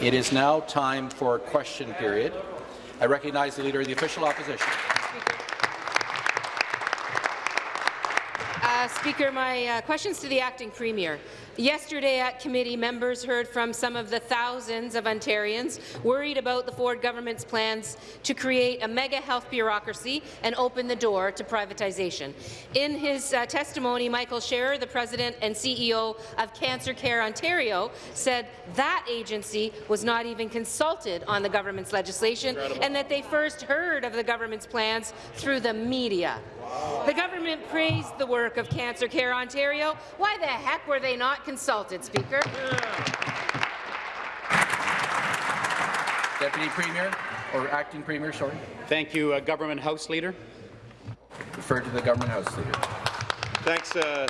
It is now time for a question period. I recognize the Leader of the Official Opposition. Uh, Speaker, my uh, questions to the Acting Premier. Yesterday at committee, members heard from some of the thousands of Ontarians worried about the Ford government's plans to create a mega health bureaucracy and open the door to privatization. In his uh, testimony, Michael Sherar, the president and CEO of Cancer Care Ontario, said that agency was not even consulted on the government's legislation Incredible. and that they first heard of the government's plans through the media. The government praised the work of Cancer Care Ontario. Why the heck were they not consulted, Speaker? Deputy Premier, or Acting Premier, sorry. Thank you, uh, Government House Leader. Refer to the Government House Leader. Thanks, uh,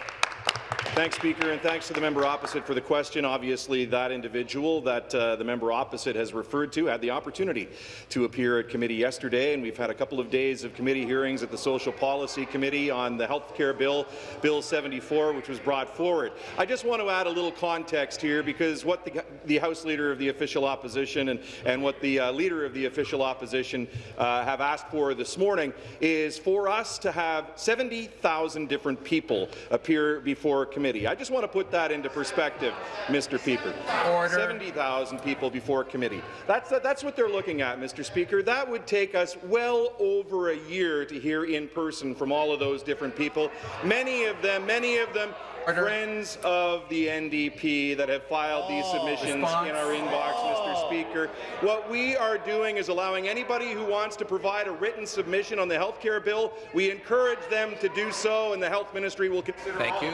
Thanks, Speaker, and thanks to the member opposite for the question. Obviously, that individual that uh, the member opposite has referred to had the opportunity to appear at committee yesterday, and we've had a couple of days of committee hearings at the Social Policy Committee on the health care bill, Bill 74, which was brought forward. I just want to add a little context here because what the, the House Leader of the official opposition and, and what the uh, Leader of the official opposition uh, have asked for this morning is for us to have 70,000 different people appear before committee committee. I just want to put that into perspective, Mr. Speaker. Order. 70,000 people before committee. That's, that's what they're looking at, Mr. Speaker. That would take us well over a year to hear in person from all of those different people. Many of them, many of them. Friends of the NDP that have filed oh, these submissions response. in our inbox, oh. Mr. Speaker. What we are doing is allowing anybody who wants to provide a written submission on the health care bill, we encourage them to do so, and the Health Ministry will consider Thank you.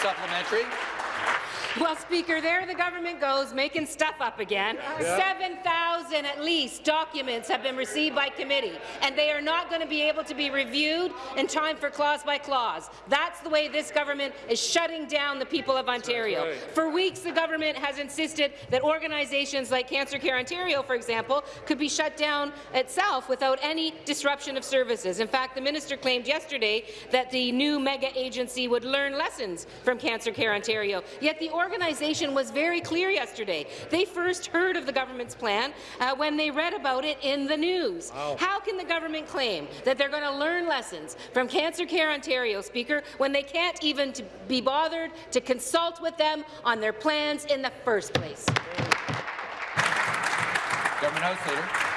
Supplementary. Well, Speaker, there the government goes, making stuff up again. Yeah. 7,000 at least documents have been received by committee, and they are not going to be able to be reviewed in time for clause by clause. That's the way this government is shutting down the people of Ontario. Right. For weeks, the government has insisted that organizations like Cancer Care Ontario, for example, could be shut down itself without any disruption of services. In fact, the minister claimed yesterday that the new mega agency would learn lessons from Cancer Care Ontario. Yet the organization was very clear yesterday. They first heard of the government's plan uh, when they read about it in the news. Wow. How can the government claim that they're going to learn lessons from Cancer Care Ontario, Speaker, when they can't even be bothered to consult with them on their plans in the first place? Government House Leader.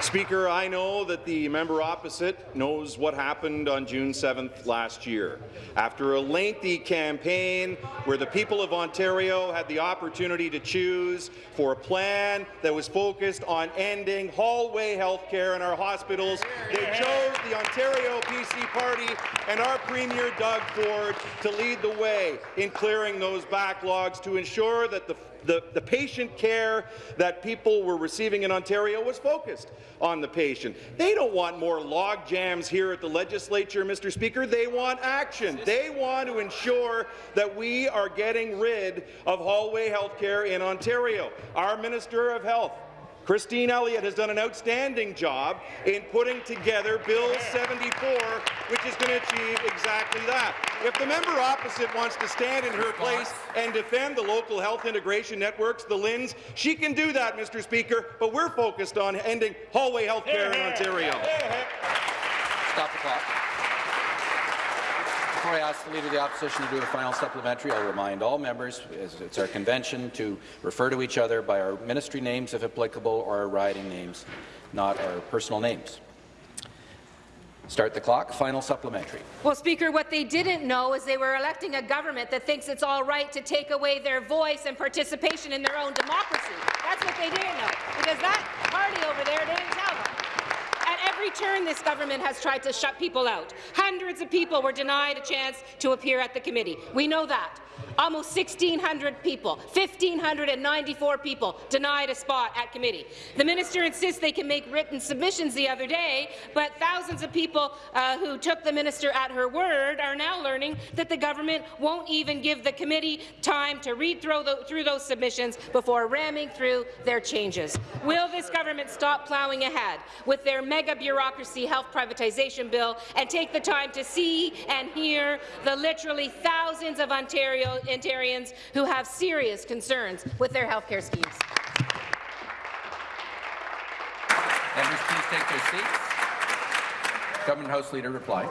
Speaker, I know that the member opposite knows what happened on June 7th last year. After a lengthy campaign where the people of Ontario had the opportunity to choose for a plan that was focused on ending hallway health care in our hospitals, they chose the Ontario PC Party and our Premier Doug Ford to lead the way in clearing those backlogs to ensure that the the, the patient care that people were receiving in Ontario was focused on the patient. They don't want more log jams here at the legislature, Mr. Speaker. They want action. They want to ensure that we are getting rid of hallway health care in Ontario. Our Minister of Health Christine Elliott has done an outstanding job in putting together Bill 74, which is going to achieve exactly that. If the member opposite wants to stand in her place and defend the local health integration networks, the LHINs, she can do that, Mr. Speaker, but we're focused on ending hallway health care in Ontario. Stop the clock. Before I ask the Leader of the Opposition to do a final supplementary, I'll remind all members, as it's our convention, to refer to each other by our ministry names, if applicable, or our riding names, not our personal names. Start the clock. Final supplementary. Well, Speaker, what they didn't know is they were electing a government that thinks it's all right to take away their voice and participation in their own democracy. That's what they didn't know, because that party over there didn't tell them every turn this government has tried to shut people out. Hundreds of people were denied a chance to appear at the committee. We know that. Almost 1,600 people, 1,594 people denied a spot at committee. The minister insists they can make written submissions the other day, but thousands of people uh, who took the minister at her word are now learning that the government won't even give the committee time to read through, the, through those submissions before ramming through their changes. Will this government stop ploughing ahead with their mega bureaucracy health privatization bill and take the time to see and hear the literally thousands of Ontario Ontarians who have serious concerns with their health care schemes. Members, please take their seats. Government House Leader reply.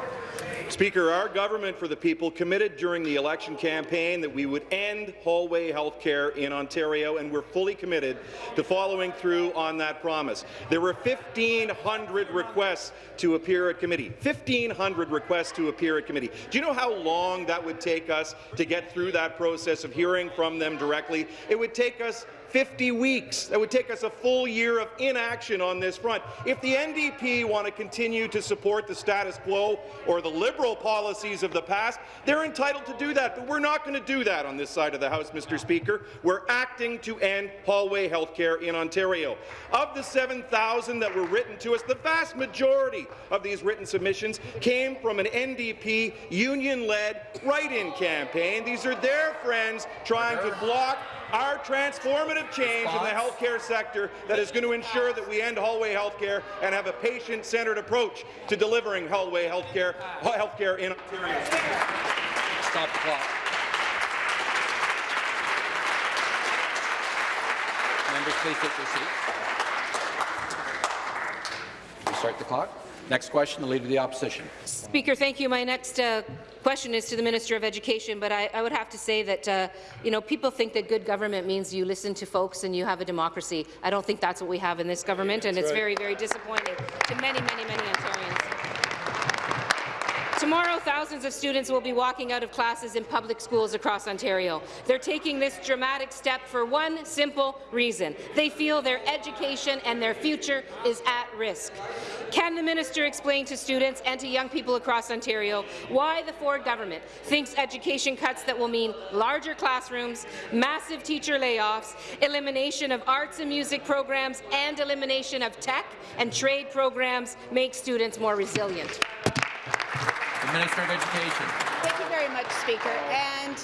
Speaker, our government for the people committed during the election campaign that we would end hallway health care in Ontario, and we're fully committed to following through on that promise. There were 1,500 requests to appear at committee. 1,500 requests to appear at committee. Do you know how long that would take us to get through that process of hearing from them directly? It would take us 50 weeks. That would take us a full year of inaction on this front. If the NDP want to continue to support the status quo or the Liberal policies of the past, they're entitled to do that, but we're not going to do that on this side of the House, Mr. Speaker. We're acting to end hallway health care in Ontario. Of the 7,000 that were written to us, the vast majority of these written submissions came from an NDP union-led write-in campaign. These are their friends trying to block our transformative change in the healthcare sector that is going to ensure that we end hallway healthcare and have a patient-centered approach to delivering hallway healthcare, healthcare in Ontario. Stop the clock. Members, please take their seats. Restart the clock. Next question, the Leader of the Opposition. Speaker, thank you. My next uh, question is to the Minister of Education, but I, I would have to say that, uh, you know, people think that good government means you listen to folks and you have a democracy. I don't think that's what we have in this government, and it's very, very disappointing to many, many, many Ontarians. Tomorrow, thousands of students will be walking out of classes in public schools across Ontario. They're taking this dramatic step for one simple reason. They feel their education and their future is at risk. Can the minister explain to students and to young people across Ontario why the Ford government thinks education cuts that will mean larger classrooms, massive teacher layoffs, elimination of arts and music programs, and elimination of tech and trade programs make students more resilient? The Minister of Education. Thank you very much, Speaker. And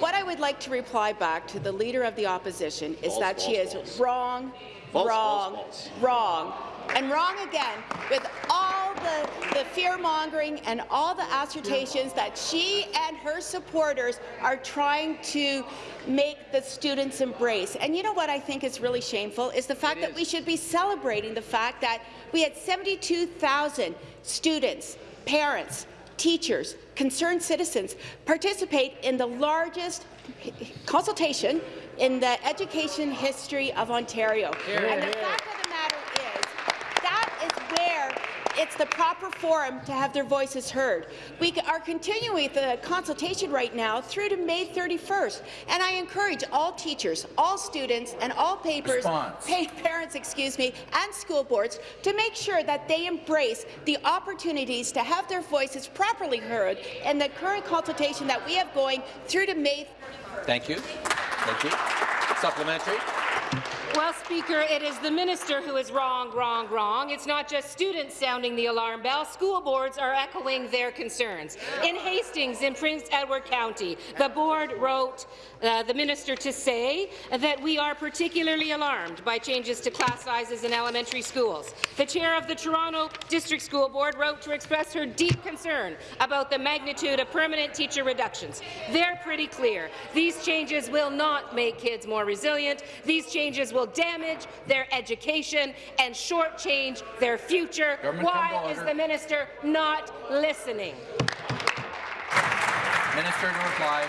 what I would like to reply back to the Leader of the Opposition is that she is wrong, False, wrong, false, false. wrong, and wrong again with all the, the fear-mongering and all the assertions that she and her supporters are trying to make the students embrace. And you know what I think is really shameful is the fact that we should be celebrating the fact that we had 72,000 students, parents, teachers, concerned citizens participate in the largest consultation in the education history of Ontario. and the fact of the matter is, that is where it's the proper forum to have their voices heard. We are continuing the consultation right now through to May 31st, and I encourage all teachers, all students, and all papers, Response. pa- parents, excuse me, and school boards to make sure that they embrace the opportunities to have their voices properly heard in the current consultation that we have going through to May Thank you. Thank you. Supplementary. Well, Speaker, it is the minister who is wrong, wrong, wrong. It's not just students sounding the alarm bell. School boards are echoing their concerns. In Hastings, in Prince Edward County, the board wrote uh, the minister to say that we are particularly alarmed by changes to class sizes in elementary schools. The chair of the Toronto District School Board wrote to express her deep concern about the magnitude of permanent teacher reductions. They're pretty clear. These changes will not make kids more resilient. These changes will damage their education and shortchange their future. Government Why is the minister not listening? Minister to reply.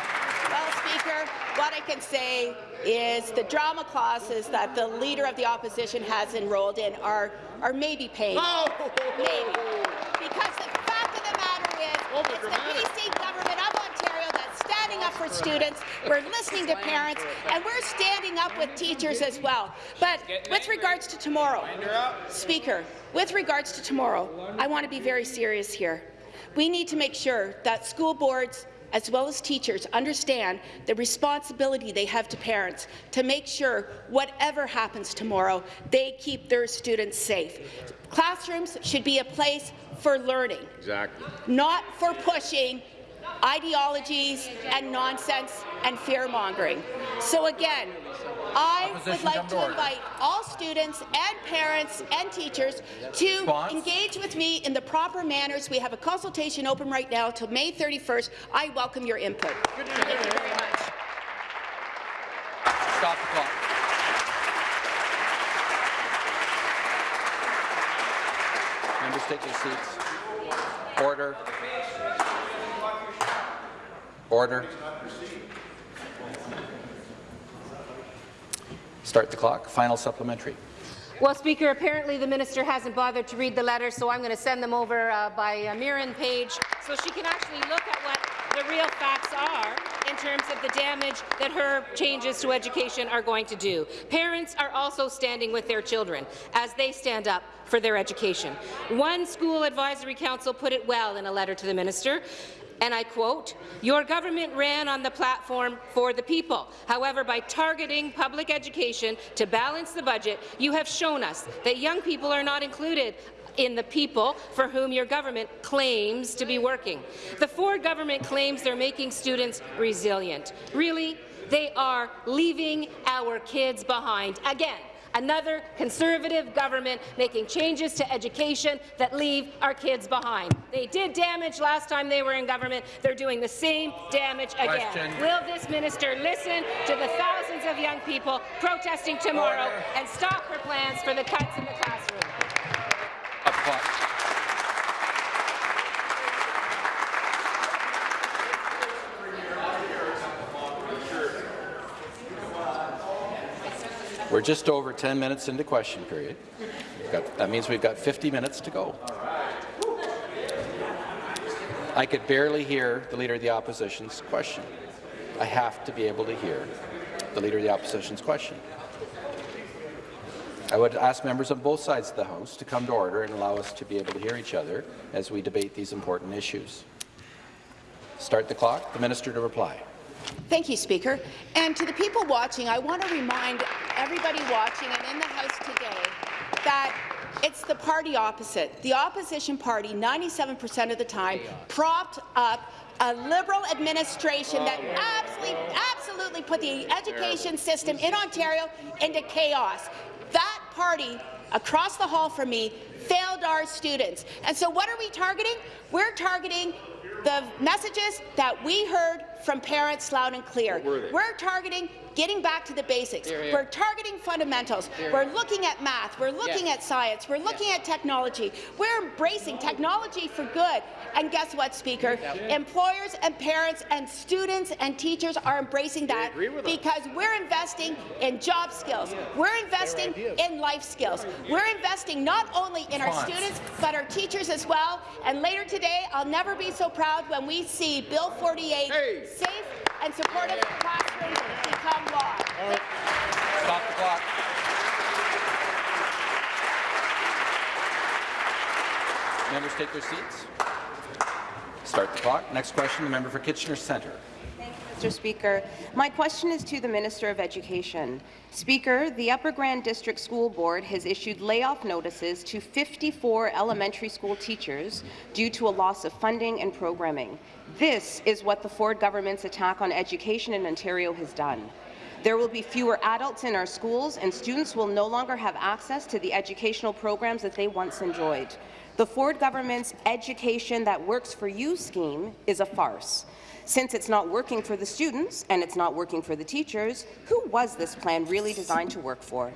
Speaker, what I can say is the drama classes that the Leader of the Opposition has enrolled in are, are maybe painful. Maybe. Because the fact of the matter is, it's the PC government of Ontario that's standing up for students, we're listening to parents, and we're standing up with teachers as well. But with regards to tomorrow, Speaker, with regards to tomorrow, I want to be very serious here. We need to make sure that school boards as well as teachers understand the responsibility they have to parents to make sure whatever happens tomorrow, they keep their students safe. Classrooms should be a place for learning, Exactly. not for pushing ideologies and nonsense and fear-mongering. So again, I would like to invite all students and parents and teachers to Response? engage with me in the proper manners. We have a consultation open right now till May 31st. I welcome your input. Thank you very much. Stop the clock. Members, take their seats. Order. Order. Start the clock. Final supplementary. Well, Speaker, apparently the minister hasn't bothered to read the letter, so I'm going to send them over uh, by uh, Mirren Page so she can actually look at what the real facts are in terms of the damage that her changes to education are going to do. Parents are also standing with their children as they stand up for their education. One school advisory council put it well in a letter to the minister and I quote, your government ran on the platform for the people. However, by targeting public education to balance the budget, you have shown us that young people are not included in the people for whom your government claims to be working. The Ford government claims they're making students resilient. Really? They are leaving our kids behind again another Conservative government making changes to education that leave our kids behind. They did damage last time they were in government. They're doing the same damage again. Question. Will this minister listen to the thousands of young people protesting tomorrow Order. and stop her plans for the cuts in the classroom? We're just over 10 minutes into question period. Got- that means we've got 50 minutes to go. I could barely hear the Leader of the Opposition's question. I have to be able to hear the Leader of the Opposition's question. I would ask members on both sides of the House to come to order and allow us to be able to hear each other as we debate these important issues. Start the clock. The minister to reply. Thank you, Speaker. And to the people watching, I want to remind everybody watching and in the House today that it's the party opposite. The opposition party, 97% of the time, propped up a Liberal administration that absolutely, absolutely put the education system in Ontario into chaos. That party across the hall from me failed our students. And so what are we targeting? We're targeting the messages that we heard from parents loud and clear. We're targeting getting back to the basics. We're targeting fundamentals. We're looking at math. We're looking at science. We're looking at technology. We're embracing technology for good. And guess what, Speaker? Employers and parents and students and teachers are embracing that because we're investing in job skills. We're investing in life skills. We're investing not only in our students, but our teachers as well. And later today, I'll never be so proud when we see Bill 48, safe and supportive classrooms, become Members take their seats. Start the clock. Next question, the member for Kitchener Centre. Thank you, Mr. Speaker. My question is to the Minister of Education. Speaker, the Upper Grand District School Board has issued layoff notices to 54 elementary school teachers due to a loss of funding and programming. This is what the Ford government's attack on education in Ontario has done. There will be fewer adults in our schools, and students will no longer have access to the educational programs that they once enjoyed. The Ford government's Education That Works for You scheme is a farce. Since it's not working for the students and it's not working for the teachers, who was this plan really designed to work for?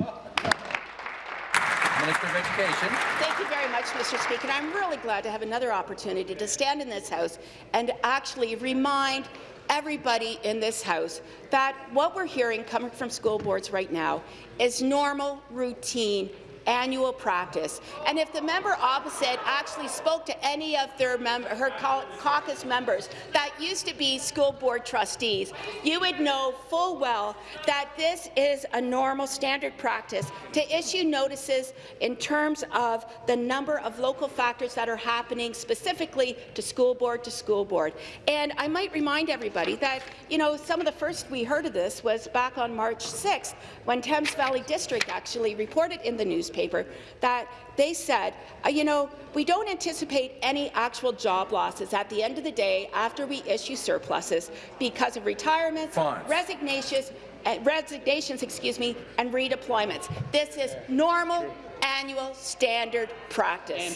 Minister of Education. Thank you very much, Mr. Speaker. And I'm really glad to have another opportunity to stand in this House and actually remind everybody in this House that what we're hearing coming from school boards right now is normal, routine annual practice. And if the member opposite actually spoke to any of their her caucus members that used to be school board trustees, you would know full well that this is a normal standard practice to issue notices in terms of the number of local factors that are happening specifically to school board to school board. And I might remind everybody that, you know, some of the first we heard of this was back on March 6th when Thames Valley District actually reported in the newspaper newspaper that they said, uh, you know, we don't anticipate any actual job losses at the end of the day after we issue surpluses because of retirements, resignations, uh, resignations, excuse me, and redeployments. This is normal annual standard practice.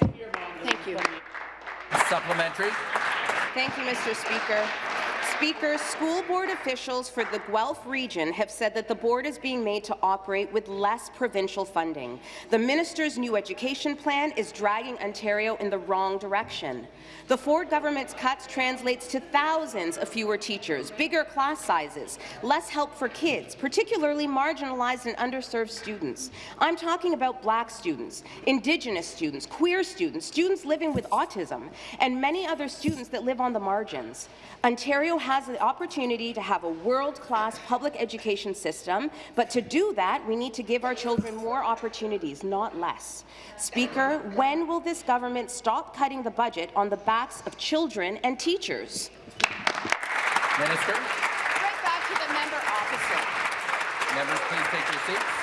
Thank you. Supplementary. Thank you, Mr. Speaker. Speaker, school board officials for the Guelph region have said that the board is being made to operate with less provincial funding. The minister's new education plan is dragging Ontario in the wrong direction. The Ford government's cuts translates to thousands of fewer teachers, bigger class sizes, less help for kids, particularly marginalized and underserved students. I'm talking about black students, Indigenous students, queer students, students living with autism, and many other students that live on the margins. Ontario has the opportunity to have a world-class public education system, but to do that, we need to give our children more opportunities, not less. Speaker, when will this government stop cutting the budget on the backs of children and teachers? Minister. Right back to the member opposite. Members, please take your seats.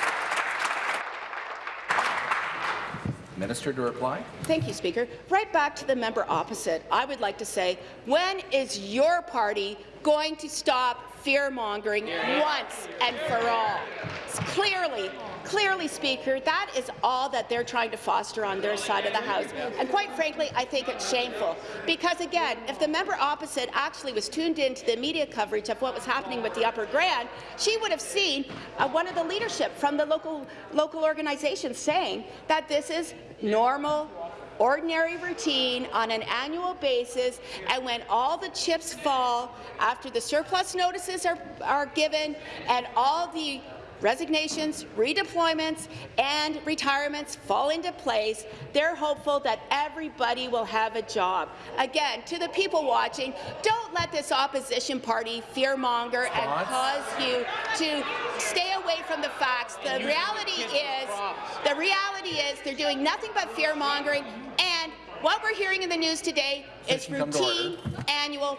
Minister to reply. Thank you, Speaker. Right back to the member opposite, I would like to say, when is your party going to stop fear-mongering once and for all? It's clearly, clearly, Speaker, that is all that they're trying to foster on their side of the House. And quite frankly, I think it's shameful. Because again, if the member opposite actually was tuned into the media coverage of what was happening with the Upper Grand, she would have seen uh, one of the leadership from the local, local organizations saying that this is normal, ordinary routine on an annual basis, and when all the chips fall after the surplus notices are, are given and all the resignations, redeployments, and retirements fall into place, they're hopeful that everybody will have a job. Again, to the people watching, don't let this opposition party fearmonger and cause you to stay away from the facts. The reality is, the reality is they're doing nothing but fear-mongering, and what we're hearing in the news today is Session come to order. routine annual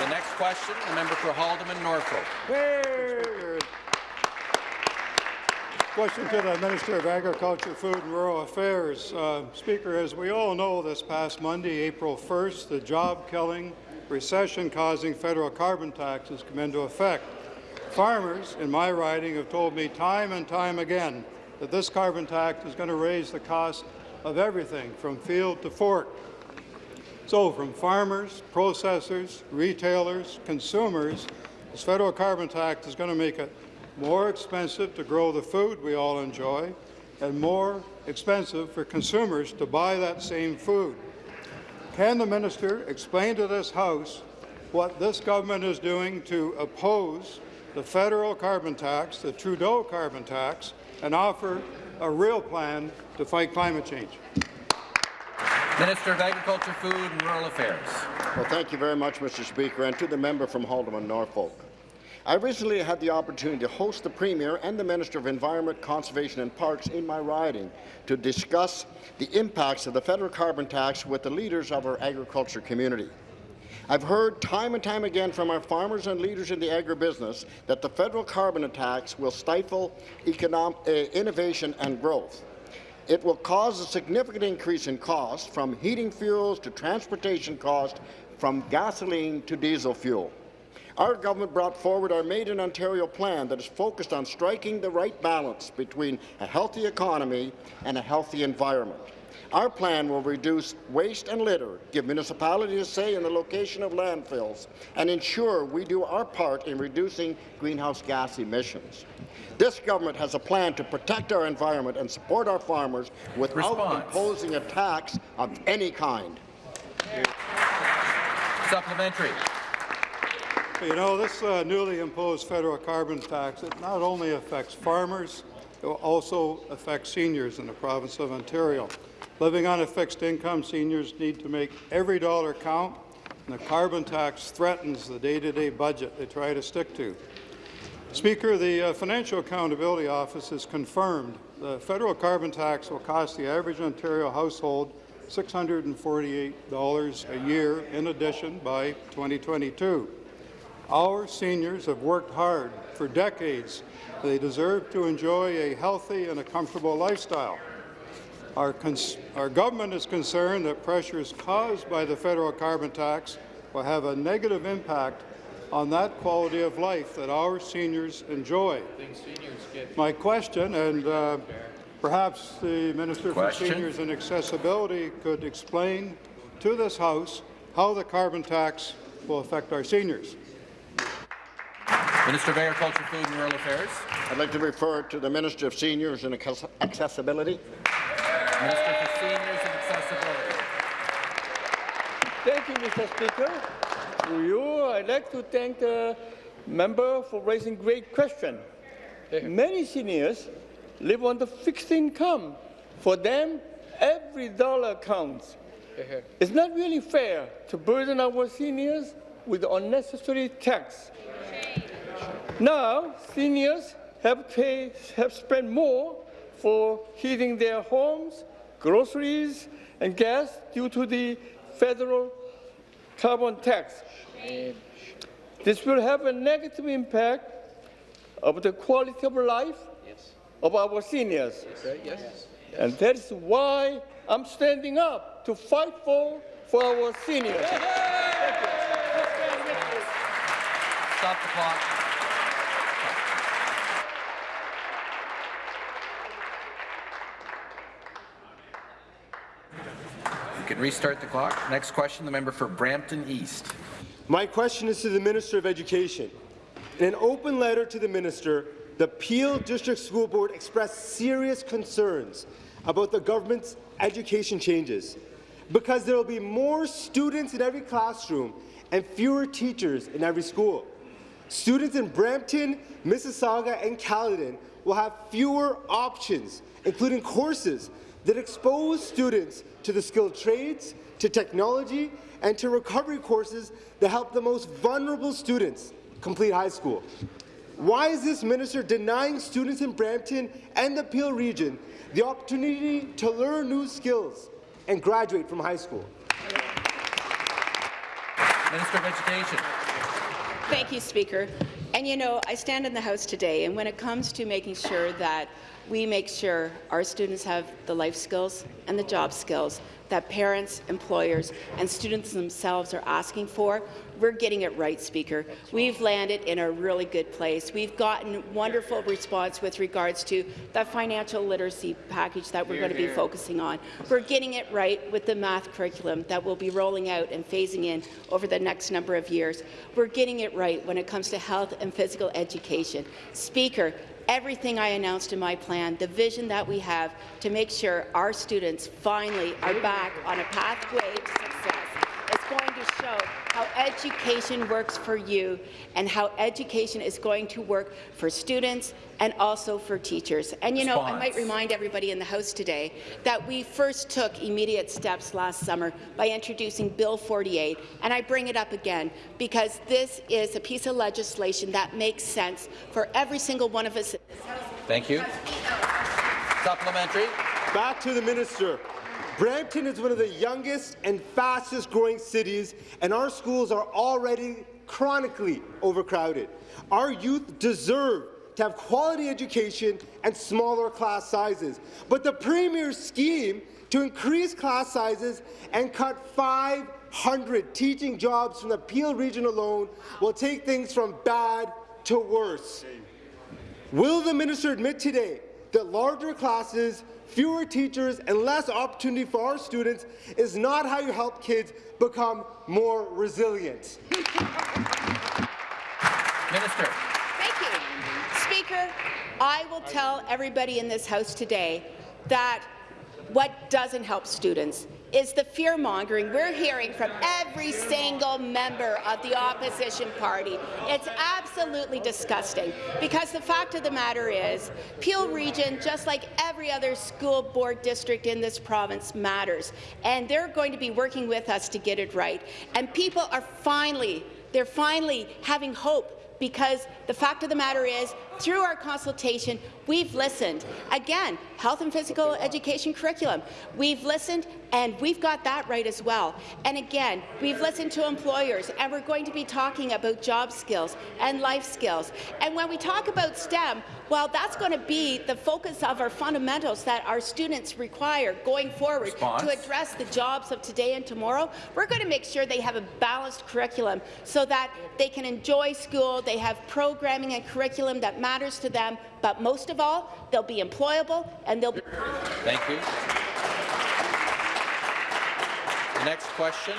The next question, the member for Haldimand Norfolk. Question to the Minister of Agriculture, Food and Rural Affairs. Uh, Speaker, as we all know, this past Monday, April 1st, the job-killing, recession-causing federal carbon taxes come into effect. Farmers in my riding have told me time and time again that this carbon tax is going to raise the cost of everything from field to fork. So from farmers, processors, retailers, consumers, this federal carbon tax is going to make it more expensive to grow the food we all enjoy and more expensive for consumers to buy that same food. Can the minister explain to this House what this government is doing to oppose the federal carbon tax, the Trudeau carbon tax, and offer a real plan to fight climate change? Minister of Agriculture, Food and Rural Affairs. Well, thank you very much, Mr. Speaker, and to the member from Haldimand, Norfolk. I recently had the opportunity to host the Premier and the Minister of Environment, Conservation and Parks in my riding to discuss the impacts of the federal carbon tax with the leaders of our agriculture community. I've heard time and time again from our farmers and leaders in the agribusiness that the federal carbon tax will stifle economic, uh, innovation and growth. It will cause a significant increase in cost from heating fuels to transportation cost, from gasoline to diesel fuel. Our government brought forward our Made in Ontario plan that is focused on striking the right balance between a healthy economy and a healthy environment. Our plan will reduce waste and litter, give municipalities a say in the location of landfills, and ensure we do our part in reducing greenhouse gas emissions. This government has a plan to protect our environment and support our farmers without Response. imposing a tax of any kind. Supplementary. You know, this uh, newly imposed federal carbon tax, it not only affects farmers, it will also affect seniors in the province of Ontario. Living on a fixed income, seniors need to make every dollar count, and the carbon tax threatens the day-to-day budget they try to stick to. Speaker, the uh, Financial Accountability Office has confirmed the federal carbon tax will cost the average Ontario household $648 a year in addition by 2022. Our seniors have worked hard for decades. They deserve to enjoy a healthy and a comfortable lifestyle. Our, our, government is concerned that pressures caused by the federal carbon tax will have a negative impact on that quality of life that our seniors enjoy. My question, and uh, perhaps the Minister question. for Seniors and Accessibility could explain to this House how the carbon tax will affect our seniors. Minister of Agriculture, Food and Rural Affairs. I'd like to refer to the Minister of Seniors and Accessibility. Minister for Seniors and Accessibility. Thank you, Mr. Speaker. To you, I'd like to thank the member for raising a great question. Many seniors live on the fixed income. For them, every dollar counts. It's not really fair to burden our seniors with unnecessary tax. Now, seniors have, pay, have spent more for heating their homes, groceries, and gas due to the federal carbon tax. This will have a negative impact of the quality of life of our seniors. Yes. And that's why I'm standing up to fight for, for our seniors. Stop the clock. You can restart the clock. Next question, the member for Brampton East. My question is to the Minister of Education. In an open letter to the minister, the Peel District School Board expressed serious concerns about the government's education changes because there will be more students in every classroom and fewer teachers in every school. Students in Brampton, Mississauga and Caledon will have fewer options, including courses that expose students to the skilled trades, to technology, and to recovery courses that help the most vulnerable students complete high school. Why is this minister denying students in Brampton and the Peel region the opportunity to learn new skills and graduate from high school? Minister of Education. Thank you, Speaker. And you know, I stand in the House today, and when it comes to making sure that we make sure our students have the life skills and the job skills that parents, employers, and students themselves are asking for, we're getting it right, Speaker. We've landed in a really good place. We've gotten wonderful response with regards to the financial literacy package that we're going to be focusing on. We're getting it right with the math curriculum that we'll be rolling out and phasing in over the next number of years. We're getting it right when it comes to health and physical education. Speaker, everything I announced in my plan, the vision that we have to make sure our students finally are back on a pathway to success going to show how education works for you and how education is going to work for students and also for teachers. And you know, I might remind everybody in the House today that we first took immediate steps last summer by introducing Bill 48, and I bring it up again because this is a piece of legislation that makes sense for every single one of us. Thank you. Supplementary. Back to the minister. Brampton is one of the youngest and fastest growing cities, and our schools are already chronically overcrowded. Our youth deserve to have quality education and smaller class sizes. But the Premier's scheme to increase class sizes and cut 500 teaching jobs from the Peel region alone will take things from bad to worse. Will the minister admit today that larger classes fewer teachers and less opportunity for our students is not how you help kids become more resilient. Minister. Thank you. Speaker, I will tell everybody in this House today that what doesn't help students is the fear-mongering we're hearing from every single member of the opposition party. It's absolutely disgusting, because the fact of the matter is, Peel Region, just like every other school board district in this province, matters, and they're going to be working with us to get it right. And people are finally, they're finally having hope because the fact of the matter is through our consultation, we've listened. Again, health and physical education curriculum. We've listened, and we've got that right as well. And again, we've listened to employers, and we're going to be talking about job skills and life skills. And when we talk about STEM, well, that's going to be the focus of our fundamentals that our students require going forward Response. to address the jobs of today and tomorrow. We're going to make sure they have a balanced curriculum so that they can enjoy school, they have programming and curriculum that matters to them, but most of all, they'll be employable and they'll be Thank you. The next question,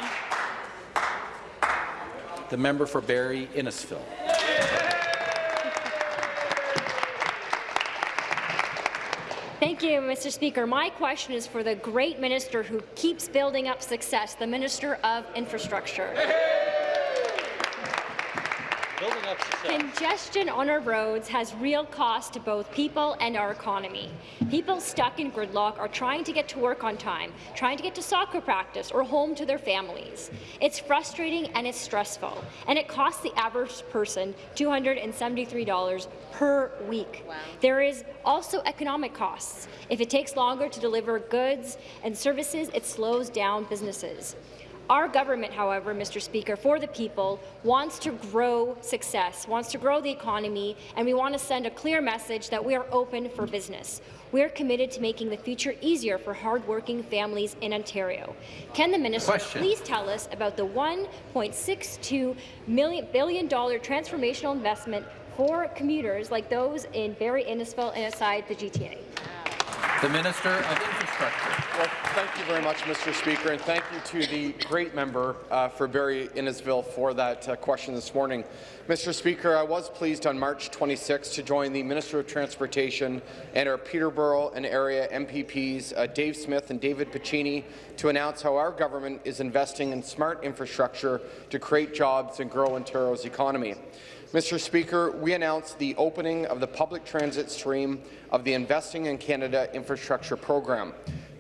the member for Barrie Innisfil. Thank you, Mr. Speaker. My question is for the great minister who keeps building up success, the Minister of Infrastructure. Congestion on our roads has real cost to both people and our economy. People stuck in gridlock are trying to get to work on time, trying to get to soccer practice or home to their families. It's frustrating and it's stressful, and it costs the average person $273 per week. There is also economic costs. If it takes longer to deliver goods and services, it slows down businesses. Our government, however, Mr. Speaker, for the people, wants to grow success, wants to grow the economy, and we want to send a clear message that we are open for business. We are committed to making the future easier for hardworking families in Ontario. Can the minister Question. please tell us about the $1.62 million billion dollar transformational investment for commuters like those in Barrie Innisfil and outside the GTA? The Minister of Infrastructure. Well, thank you very much, Mr. Speaker, and thank you to the great member uh, for Barrie Innisfil for that uh, question this morning. Mr. Speaker, I was pleased on March 26 to join the Minister of Transportation and our Peterborough and area MPPs, uh, Dave Smith and David Piccini, to announce how our government is investing in smart infrastructure to create jobs and grow Ontario's economy. Mr. Speaker, we announced the opening of the public transit stream of the Investing in Canada Infrastructure Program.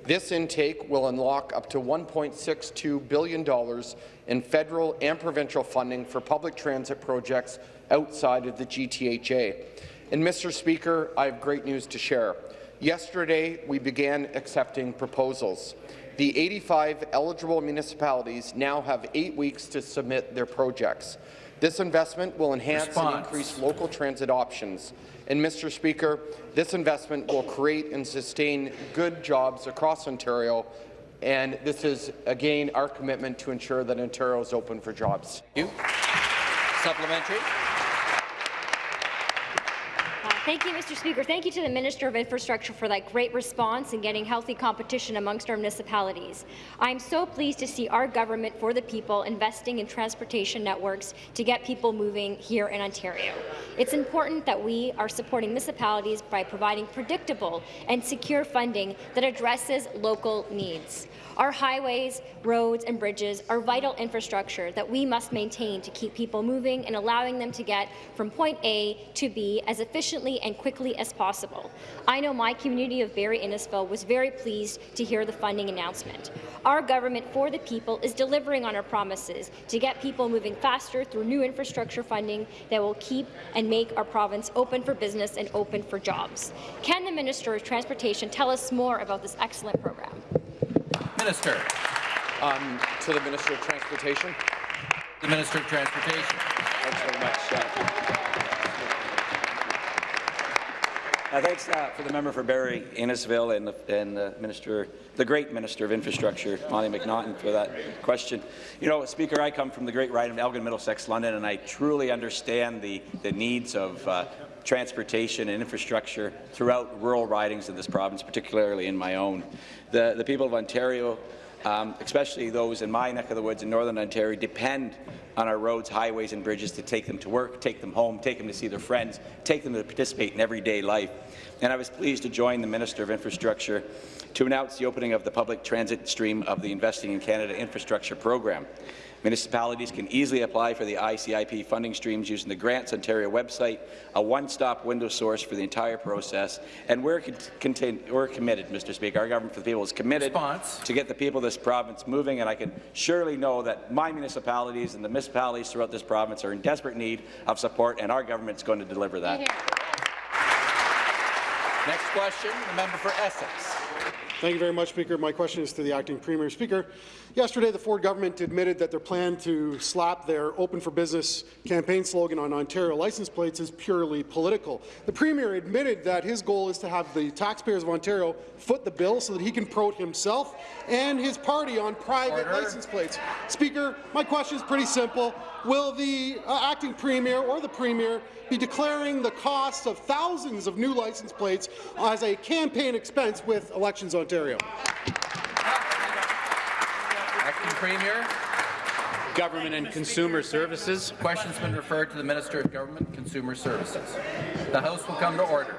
This intake will unlock up to $1.62 billion in federal and provincial funding for public transit projects outside of the GTHA. And, Mr. Speaker, I have great news to share. Yesterday, we began accepting proposals. The 85 eligible municipalities now have eight weeks to submit their projects. This investment will enhance Response. and increase local transit options. And, Mr. Speaker, this investment will create and sustain good jobs across Ontario, and this is, again, our commitment to ensure that Ontario is open for jobs. You. Supplementary. Thank you, Mr. Speaker. Thank you to the Minister of Infrastructure for that great response in getting healthy competition amongst our municipalities. I'm so pleased to see our government for the people investing in transportation networks to get people moving here in Ontario. It's important that we are supporting municipalities by providing predictable and secure funding that addresses local needs. Our highways, roads and bridges are vital infrastructure that we must maintain to keep people moving and allowing them to get from point A to B as efficiently and quickly as possible. I know my community of Barrie Innisfil was very pleased to hear the funding announcement. Our government for the people is delivering on our promises to get people moving faster through new infrastructure funding that will keep and make our province open for business and open for jobs. Can the Minister of Transportation tell us more about this excellent program? Minister. Um, to the Minister of Transportation. The Minister of Transportation. Thanks very much. Uh, thanks uh, for the member for Barrie Innisfil and the, and the minister, the great Minister of Infrastructure, Monte McNaughton, for that question. You know, Speaker, I come from the great ride of Elgin, Middlesex, London, and I truly understand the, the needs of uh, transportation and infrastructure throughout rural ridings in this province, particularly in my own. The, the people of Ontario um, especially those in my neck of the woods in Northern Ontario, depend on our roads, highways and bridges to take them to work, take them home, take them to see their friends, take them to participate in everyday life. And I was pleased to join the Minister of Infrastructure to announce the opening of the public transit stream of the Investing in Canada Infrastructure Program. Municipalities can easily apply for the ICIP funding streams using the Grants Ontario website, a one-stop window source for the entire process, and we're, contain, we're committed, Mr. Speaker. Our government for the people is committed Response. to get the people of this province moving, and I can surely know that my municipalities and the municipalities throughout this province are in desperate need of support, and our government is going to deliver that. Next question, the member for Essex. Thank you very much, Speaker. My question is to the acting Premier. Speaker, yesterday the Ford government admitted that their plan to slap their Open for Business campaign slogan on Ontario license plates is purely political. The Premier admitted that his goal is to have the taxpayers of Ontario foot the bill so that he can promote himself and his party on private Order. license plates. Speaker, my question is pretty simple. Will the uh, acting Premier or the Premier be declaring the cost of thousands of new license plates as a campaign expense with Elections Ontario? Acting Premier. Government and Consumer Services. Question's been referred to the Minister of Government and Consumer Services. The House will come to order.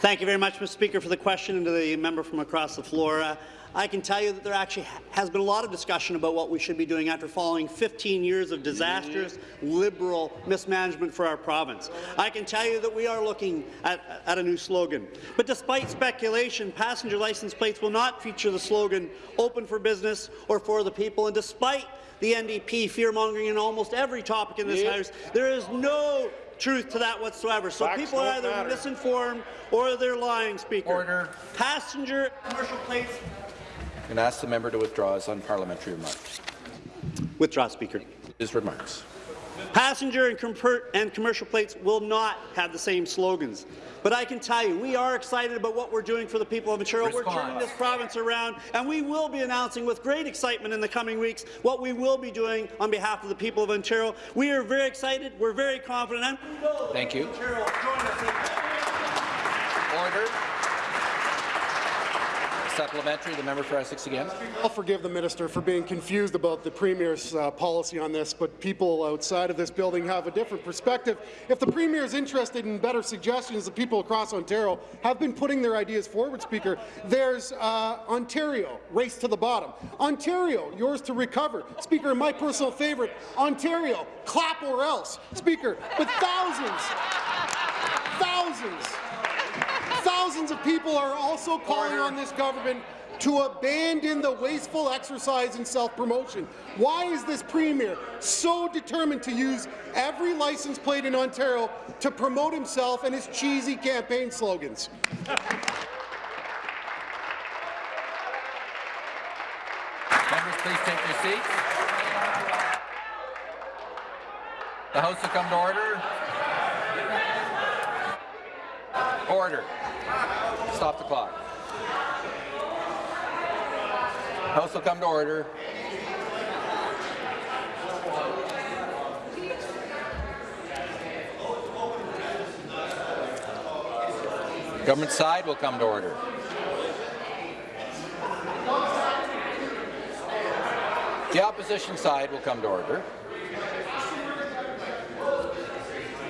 Thank you very much, Mr. Speaker, for the question, and to the member from across the floor. Uh, I can tell you that there actually has been a lot of discussion about what we should be doing after following 15 years of disastrous Liberal mismanagement for our province. I can tell you that we are looking at, at a new slogan. But despite speculation, passenger license plates will not feature the slogan "Open for Business" or "For the People." And despite the NDP fear-mongering in almost every topic in this Yep. House, there is no truth to that whatsoever. So Facts people are either matter. misinformed or they're lying, Speaker. Order. Passenger commercial plates. I'm going to ask the member to withdraw his unparliamentary remarks. Withdraw, Speaker. His remarks. Passenger and, comper- and commercial plates will not have the same slogans. But I can tell you, we are excited about what we're doing for the people of Ontario. We're turning this province around, and we will be announcing with great excitement in the coming weeks what we will be doing on behalf of the people of Ontario. We are very excited, we're very confident, and we know Thank you. Ontario join us in Order. Supplementary, the member for Essex again. I'll forgive the minister for being confused about the Premier's uh, policy on this, but people outside of this building have a different perspective. If the Premier is interested in better suggestions, the people across Ontario have been putting their ideas forward, Speaker. There's uh, Ontario, race to the bottom. Ontario, yours to recover. Speaker, my personal favourite, Ontario, clap or else. Speaker, but thousands, thousands, Thousands of people are also calling on this government to abandon the wasteful exercise in self-promotion. Why is this Premier so determined to use every license plate in Ontario to promote himself and his cheesy campaign slogans? Members, please take your seats. The House will come to order. Order. Stop the clock. House will come to order. Government side will come to order. The opposition side will come to order.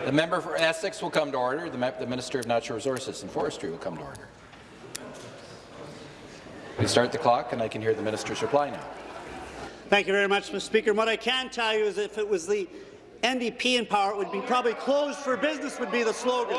The member for Essex will come to order. The, the Minister of Natural Resources and Forestry will come to order. We start the clock, and I can hear the minister's reply now. Thank you very much, Mr. Speaker. What I can tell you is if it was the NDP in power, it would be probably closed for business would be the slogan.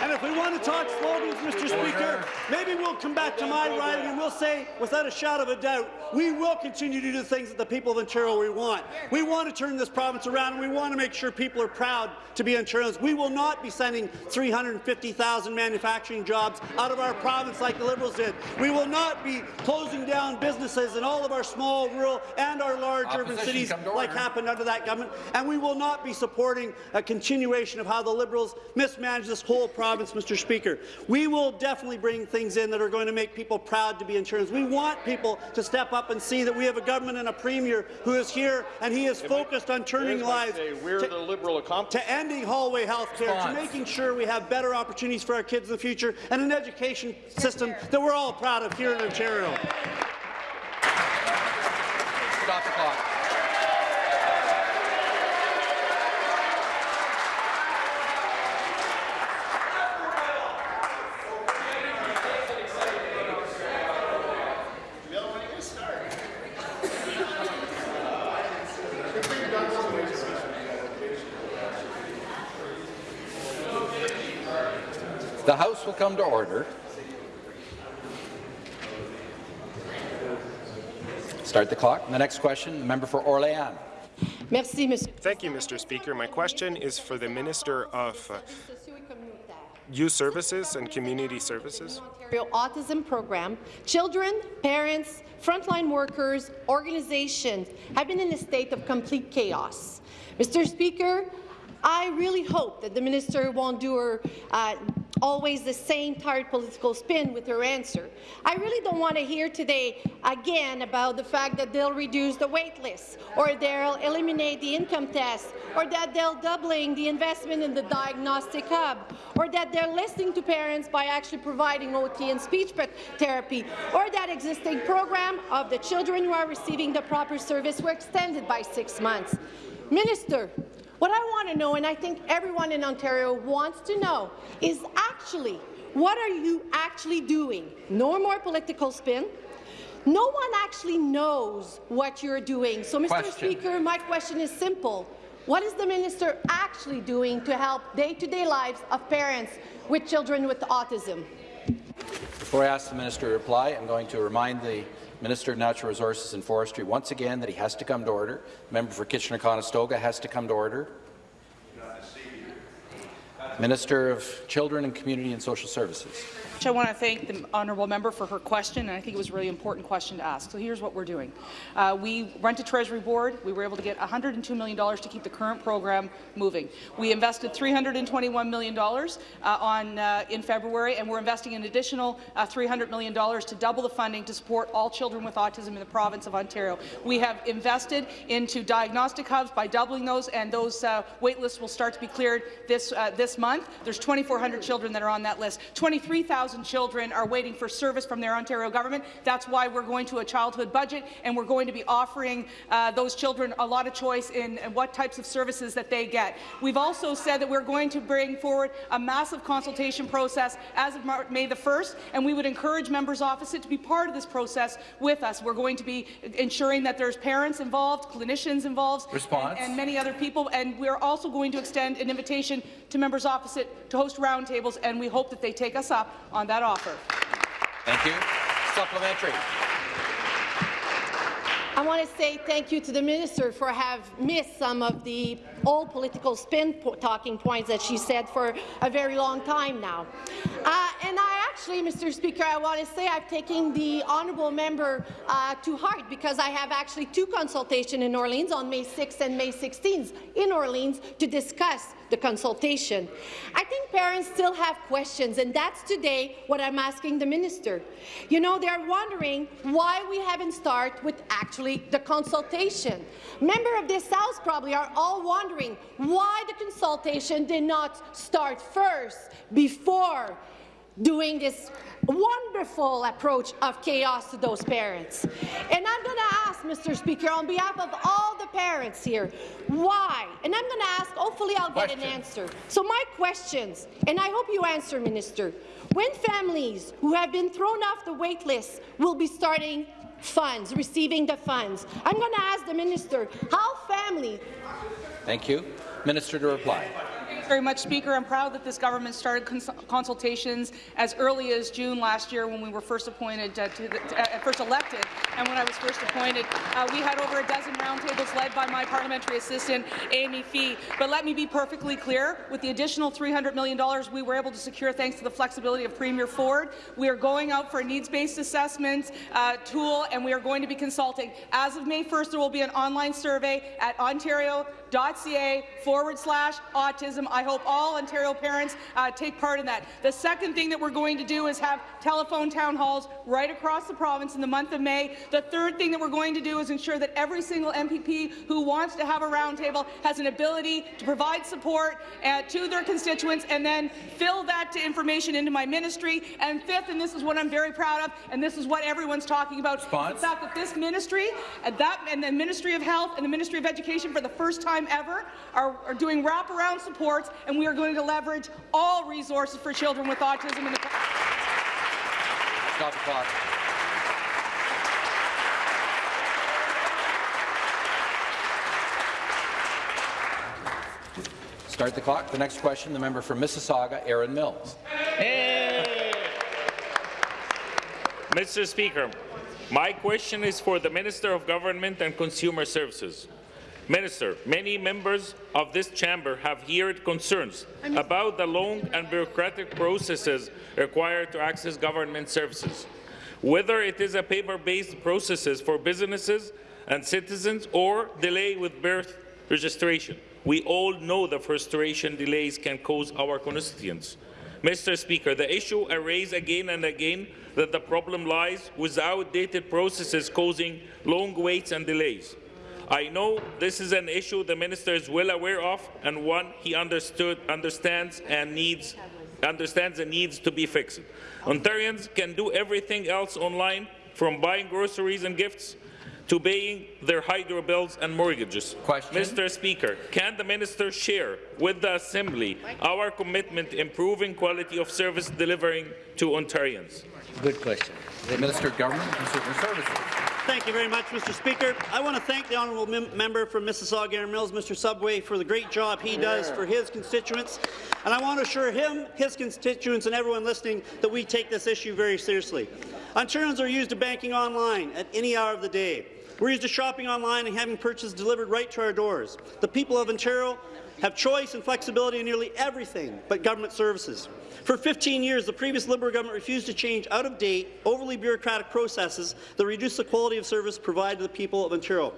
And if we want to talk slogans, Mr. Speaker, maybe we'll come back to my riding and we'll say, without a shadow of a doubt, we will continue to do the things that the people of Ontario we want. We want to turn this province around and we want to make sure people are proud to be Ontarians. We will not be sending 350,000 manufacturing jobs out of our province like the Liberals did. We will not be closing down businesses in all of our small, rural and our large urban cities like order. happened under that government. And we will not be supporting a continuation of how the Liberals mismanage this whole province, Mr. Speaker. We will definitely bring things in that are going to make people proud to be Ontarians. We want people to step up and see that we have a government and a premier who is here and he is focused on turning lives say, we're to, the Liberal accomplice. to ending hallway health care, to making sure we have better opportunities for our kids in the future, and an education system that we're all proud of here in Ontario. Stop the clock. The House will come to order. Start the clock. The next question, the member for Orléans. Thank you, Mr. Speaker. My question is for the Minister of uh, youth services and community services. Ontario Autism Program, children, parents, frontline workers, organizations have been in a state of complete chaos. Mr. Speaker, I really hope that the minister won't do her uh, always the same tired political spin with her answer. I really don't want to hear today again about the fact that they'll reduce the wait list, or they'll eliminate the income test, or that they'll doubling the investment in the diagnostic hub, or that they're listening to parents by actually providing OT and speech therapy, or that existing program of the children who are receiving the proper service were extended by six months. Minister, what I want to know, and I think everyone in Ontario wants to know, is actually, what are you actually doing? No more political spin. No one actually knows what you're doing. So, Mr. Question. Speaker, my question is simple. What is the minister actually doing to help day-to-day -day lives of parents with children with autism? Before I ask the minister to reply, I'm going to remind the Minister of Natural Resources and Forestry once again that he has to come to order. Member for Kitchener-Conestoga has to come to order. Minister of Children and Community and Social Services. I want to thank the honourable member for her question, and I think it was a really important question to ask. So here's what we're doing. Uh, we went to Treasury Board. We were able to get $102 million to keep the current program moving. We invested $321 million uh, on, uh, in February, and we're investing an additional uh, $300 million to double the funding to support all children with autism in the province of Ontario. We have invested into diagnostic hubs by doubling those, and those uh, wait lists will start to be cleared this, uh, this month. There's 2,400 children that are on that list. 23,000 1,000 children are waiting for service from their Ontario government. That's why we're going to a childhood budget, and we're going to be offering uh, those children a lot of choice in, in what types of services that they get. We've also said that we're going to bring forward a massive consultation process as of May the 1st, and we would encourage members opposite to be part of this process with us. We're going to be ensuring that there's parents involved, clinicians involved, and, and, many other people, and we're also going to extend an invitation to members opposite to host roundtables, and we hope that they take us up on that offer. Thank you. Supplementary. I want to say thank you to the minister for have missed some of the old political spin po talking points that she said for a very long time now. Uh, and I actually, Mr. Speaker, I want to say I've taken the honourable member uh, to heart because I have actually two consultations in Orleans on May 6th and May 16th in Orleans to discuss the consultation. I think parents still have questions, and that's today what I'm asking the minister. You know, they're wondering why we haven't started with actually the consultation. Members of this House probably are all wondering why the consultation did not start first before doing this wonderful approach of chaos to those parents. And I'm going to ask, Mr. Speaker, on behalf of all the parents here, why? And I'm going to ask, hopefully I'll Question. get an answer. So my questions, and I hope you answer, Minister, when families who have been thrown off the wait list will be starting funds, receiving the funds, I'm going to ask the Minister, how family... Thank you. Minister to reply very much, Speaker. I'm proud that this government started cons consultations as early as June last year when we were first appointed, uh, to the, uh, first elected, and when I was first appointed. Uh, we had over a dozen roundtables led by my parliamentary assistant, Amy Fee. But let me be perfectly clear, with the additional $300 million we were able to secure thanks to the flexibility of Premier Ford, we are going out for a needs-based assessment uh, tool, and we are going to be consulting. As of May 1st, there will be an online survey at ontario.ca forward slash autism. I hope all Ontario parents uh, take part in that. The second thing that we're going to do is have telephone town halls right across the province in the month of May. The third thing that we're going to do is ensure that every single MPP who wants to have a roundtable has an ability to provide support uh, to their constituents and then fill that information into my ministry. And fifth, and this is what I'm very proud of, and this is what everyone's talking about, Response. the fact that this ministry and, that, and the Ministry of Health and the Ministry of Education for the first time ever are, are doing wraparound supports and we are going to leverage all resources for children with autism in the Stop the clock. Start the clock. The next question, the member for Mississauga, Erin Mills. Hey. Mr. Speaker, my question is for the Minister of Government and Consumer Services. Minister, many members of this chamber have heard concerns about the long and bureaucratic processes required to access government services. Whether it is a paper-based processes for businesses and citizens or delay with birth registration, we all know the frustration delays can cause our constituents. Mr. Speaker, the issue I raise again and again that the problem lies with outdated processes causing long waits and delays. I know this is an issue the minister is well aware of and one he understood, understands and needs understands and needs to be fixed. Ontarians can do everything else online, from buying groceries and gifts to paying their hydro bills and mortgages. Question. Mr. Speaker, can the minister share with the Assembly our commitment to improving quality of service delivering to Ontarians? Good question. The Minister of Government and Consumer Services. Thank you very much, Mr. Speaker. I want to thank the honourable mem member from Mississauga Erin Mills, Mr. Sabawy, for the great job he does for his constituents. And I want to assure him, his constituents, and everyone listening that we take this issue very seriously. Ontarians are used to banking online at any hour of the day. We're used to shopping online and having purchases delivered right to our doors. The people of Ontario have choice and flexibility in nearly everything but government services. For 15 years, the previous Liberal government refused to change out-of-date, overly bureaucratic processes that reduce the quality of service provided to the people of Ontario.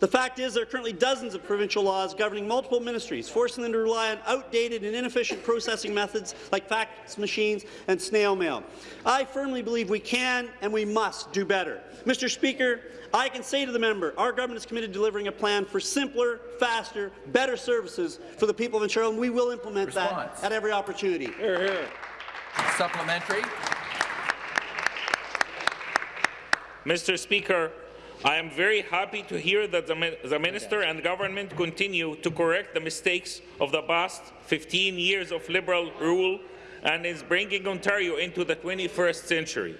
The fact is there are currently dozens of provincial laws governing multiple ministries, forcing them to rely on outdated and inefficient processing methods like fax machines and snail mail. I firmly believe we can and we must do better. Mr. Speaker, I can say to the member, our government is committed to delivering a plan for simpler, faster, better services for the people of Ontario, and we will implement Response. that at every opportunity. Hear, hear. Supplementary. Mr. Speaker, I am very happy to hear that the, the Minister and Government continue to correct the mistakes of the past 15 years of Liberal rule and is bringing Ontario into the 21st century.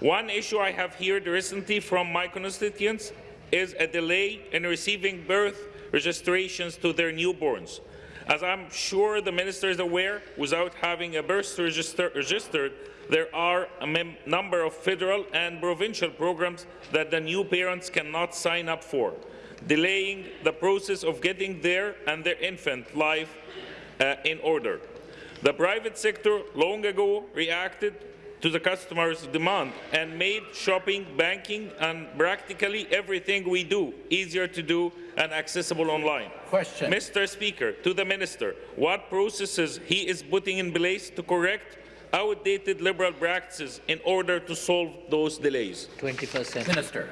One issue I have heard recently from my constituents is a delay in receiving birth registrations to their newborns. As I'm sure the Minister is aware, without having a birth register registered, there are a number of federal and provincial programs that the new parents cannot sign up for, delaying the process of getting their and their infant life uh, in order. The private sector long ago reacted to the customer's demand and made shopping, banking and practically everything we do easier to do and accessible online. Question. Mr. Speaker, to the Minister, what processes he is putting in place to correct outdated Liberal practices in order to solve those delays? 21st century. Minister.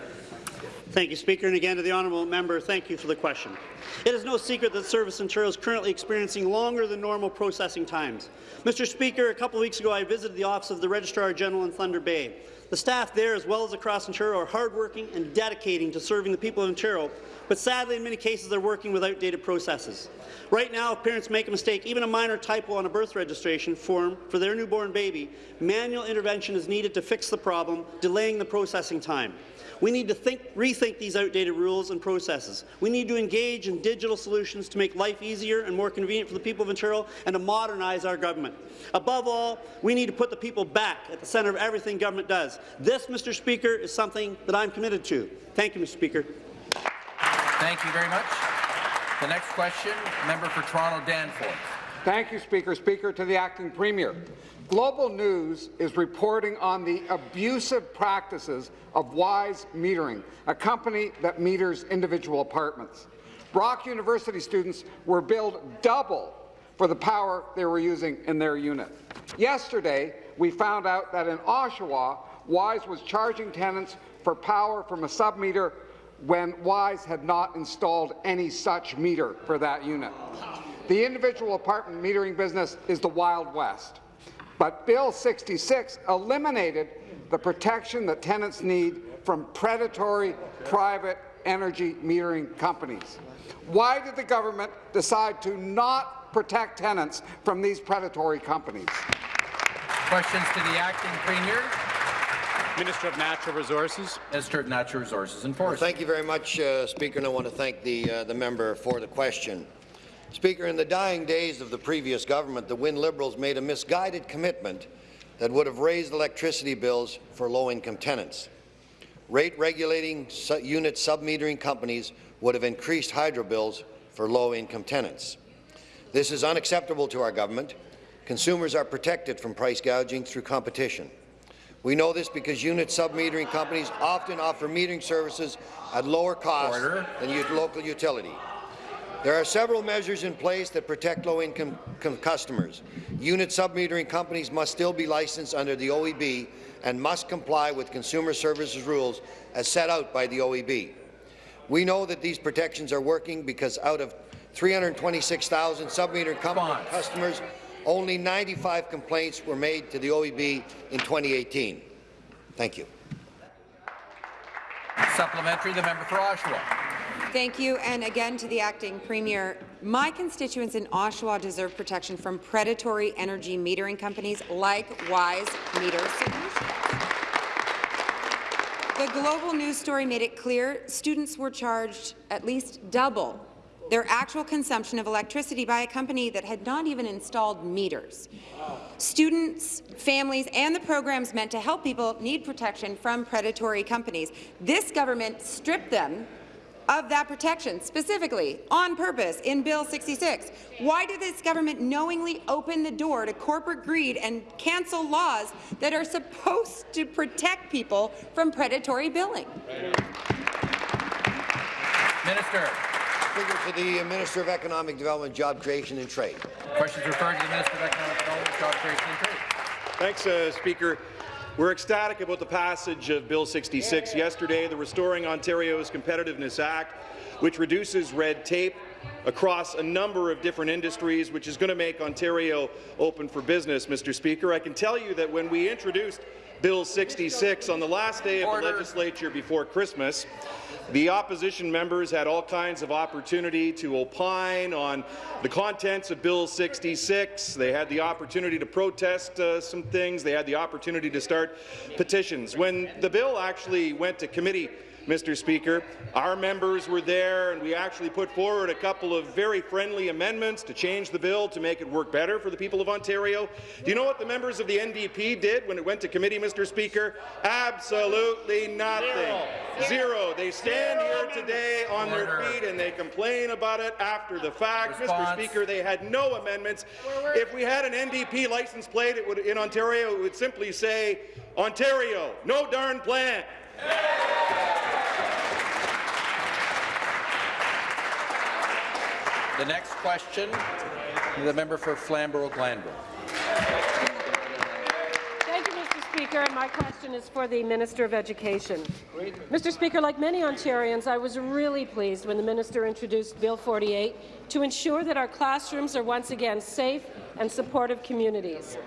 Thank you, Speaker. And again to the honourable member, thank you for the question. It is no secret that Service Ontario is currently experiencing longer than normal processing times. Mr. Speaker, a couple of weeks ago I visited the office of the Registrar General in Thunder Bay. The staff there, as well as across Ontario, are hardworking and dedicating to serving the people of Ontario, but sadly, in many cases, they're working with outdated processes. Right now, if parents make a mistake, even a minor typo on a birth registration form for their newborn baby, manual intervention is needed to fix the problem, delaying the processing time. We need to think, rethink these outdated rules and processes. We need to engage in digital solutions to make life easier and more convenient for the people of Ontario and to modernize our government. Above all, we need to put the people back at the centre of everything government does. This, Mr. Speaker, is something that I'm committed to. Thank you, Mr. Speaker. Thank you very much. The next question, member for Toronto Danforth. Thank you, Speaker. Speaker, to the acting premier. Global News is reporting on the abusive practices of Wyse Metering, a company that meters individual apartments. Brock University students were billed double for the power they were using in their unit. Yesterday, we found out that in Oshawa, Wyse was charging tenants for power from a submeter when Wyse had not installed any such meter for that unit. The individual apartment metering business is the Wild West. But Bill 66 eliminated the protection that tenants need from predatory private energy metering companies. Why did the government decide to not protect tenants from these predatory companies? Questions to the acting premier. Minister of Natural Resources. Minister of Natural Resources and Forests. Well, thank you very much, uh, Speaker, and I want to thank the, uh, the member for the question. Speaker, in the dying days of the previous government, the Wynne Liberals made a misguided commitment that would have raised electricity bills for low-income tenants. rate regulating su unit submetering companies would have increased hydro bills for low-income tenants. This is unacceptable to our government. Consumers are protected from price gouging through competition. We know this because unit submetering companies often offer metering services at lower costs than local utility. There are several measures in place that protect low-income customers. Unit submetering companies must still be licensed under the OEB and must comply with consumer services rules as set out by the OEB. We know that these protections are working because out of 326,000 submetering customers, only 95 complaints were made to the OEB in 2018. Thank you. Supplementary, the member for Oshawa. Thank you, and again to the acting premier. My constituents in Oshawa deserve protection from predatory energy metering companies like Wyse Meter Solutions. The global news story made it clear students were charged at least double their actual consumption of electricity by a company that had not even installed meters. Students, families, and the programs meant to help people need protection from predatory companies. This government stripped them of that protection, specifically, on purpose, in Bill 66. Why did this government knowingly open the door to corporate greed and cancel laws that are supposed to protect people from predatory billing? Minister. Speaker, to the Minister of Economic Development, Job Creation and Trade. Questions referred to the Minister of Economic Development, Job Creation and Trade. Thanks, uh, Speaker. We're ecstatic about the passage of Bill 66 yesterday, the Restoring Ontario's Competitiveness Act, which reduces red tape across a number of different industries, which is going to make Ontario open for business, Mr. Speaker. I can tell you that when we introduced Bill 66 on the last day of Order. the legislature before Christmas, the opposition members had all kinds of opportunity to opine on the contents of Bill 66. They had the opportunity to protest uh, some things. They had the opportunity to start petitions. When the bill actually went to committee Mr. Speaker. Our members were there, and we actually put forward a couple of very friendly amendments to change the bill to make it work better for the people of Ontario. Do you know what the members of the NDP did when it went to committee, Mr. Speaker? Absolutely nothing. Zero. Zero. They stand Zero here today on Order. their feet and they complain about it after the fact. Response. Mr. Speaker, they had no amendments. If we had an NDP license plate it would, in Ontario, it would simply say, Ontario, no darn plan. The next question, the member for Flamborough-Glanbrook. Thank you, Mr. Speaker. And my question is for the Minister of Education. Mr. Speaker, like many Ontarians, I was really pleased when the minister introduced Bill 48 to ensure that our classrooms are once again safe and supportive communities.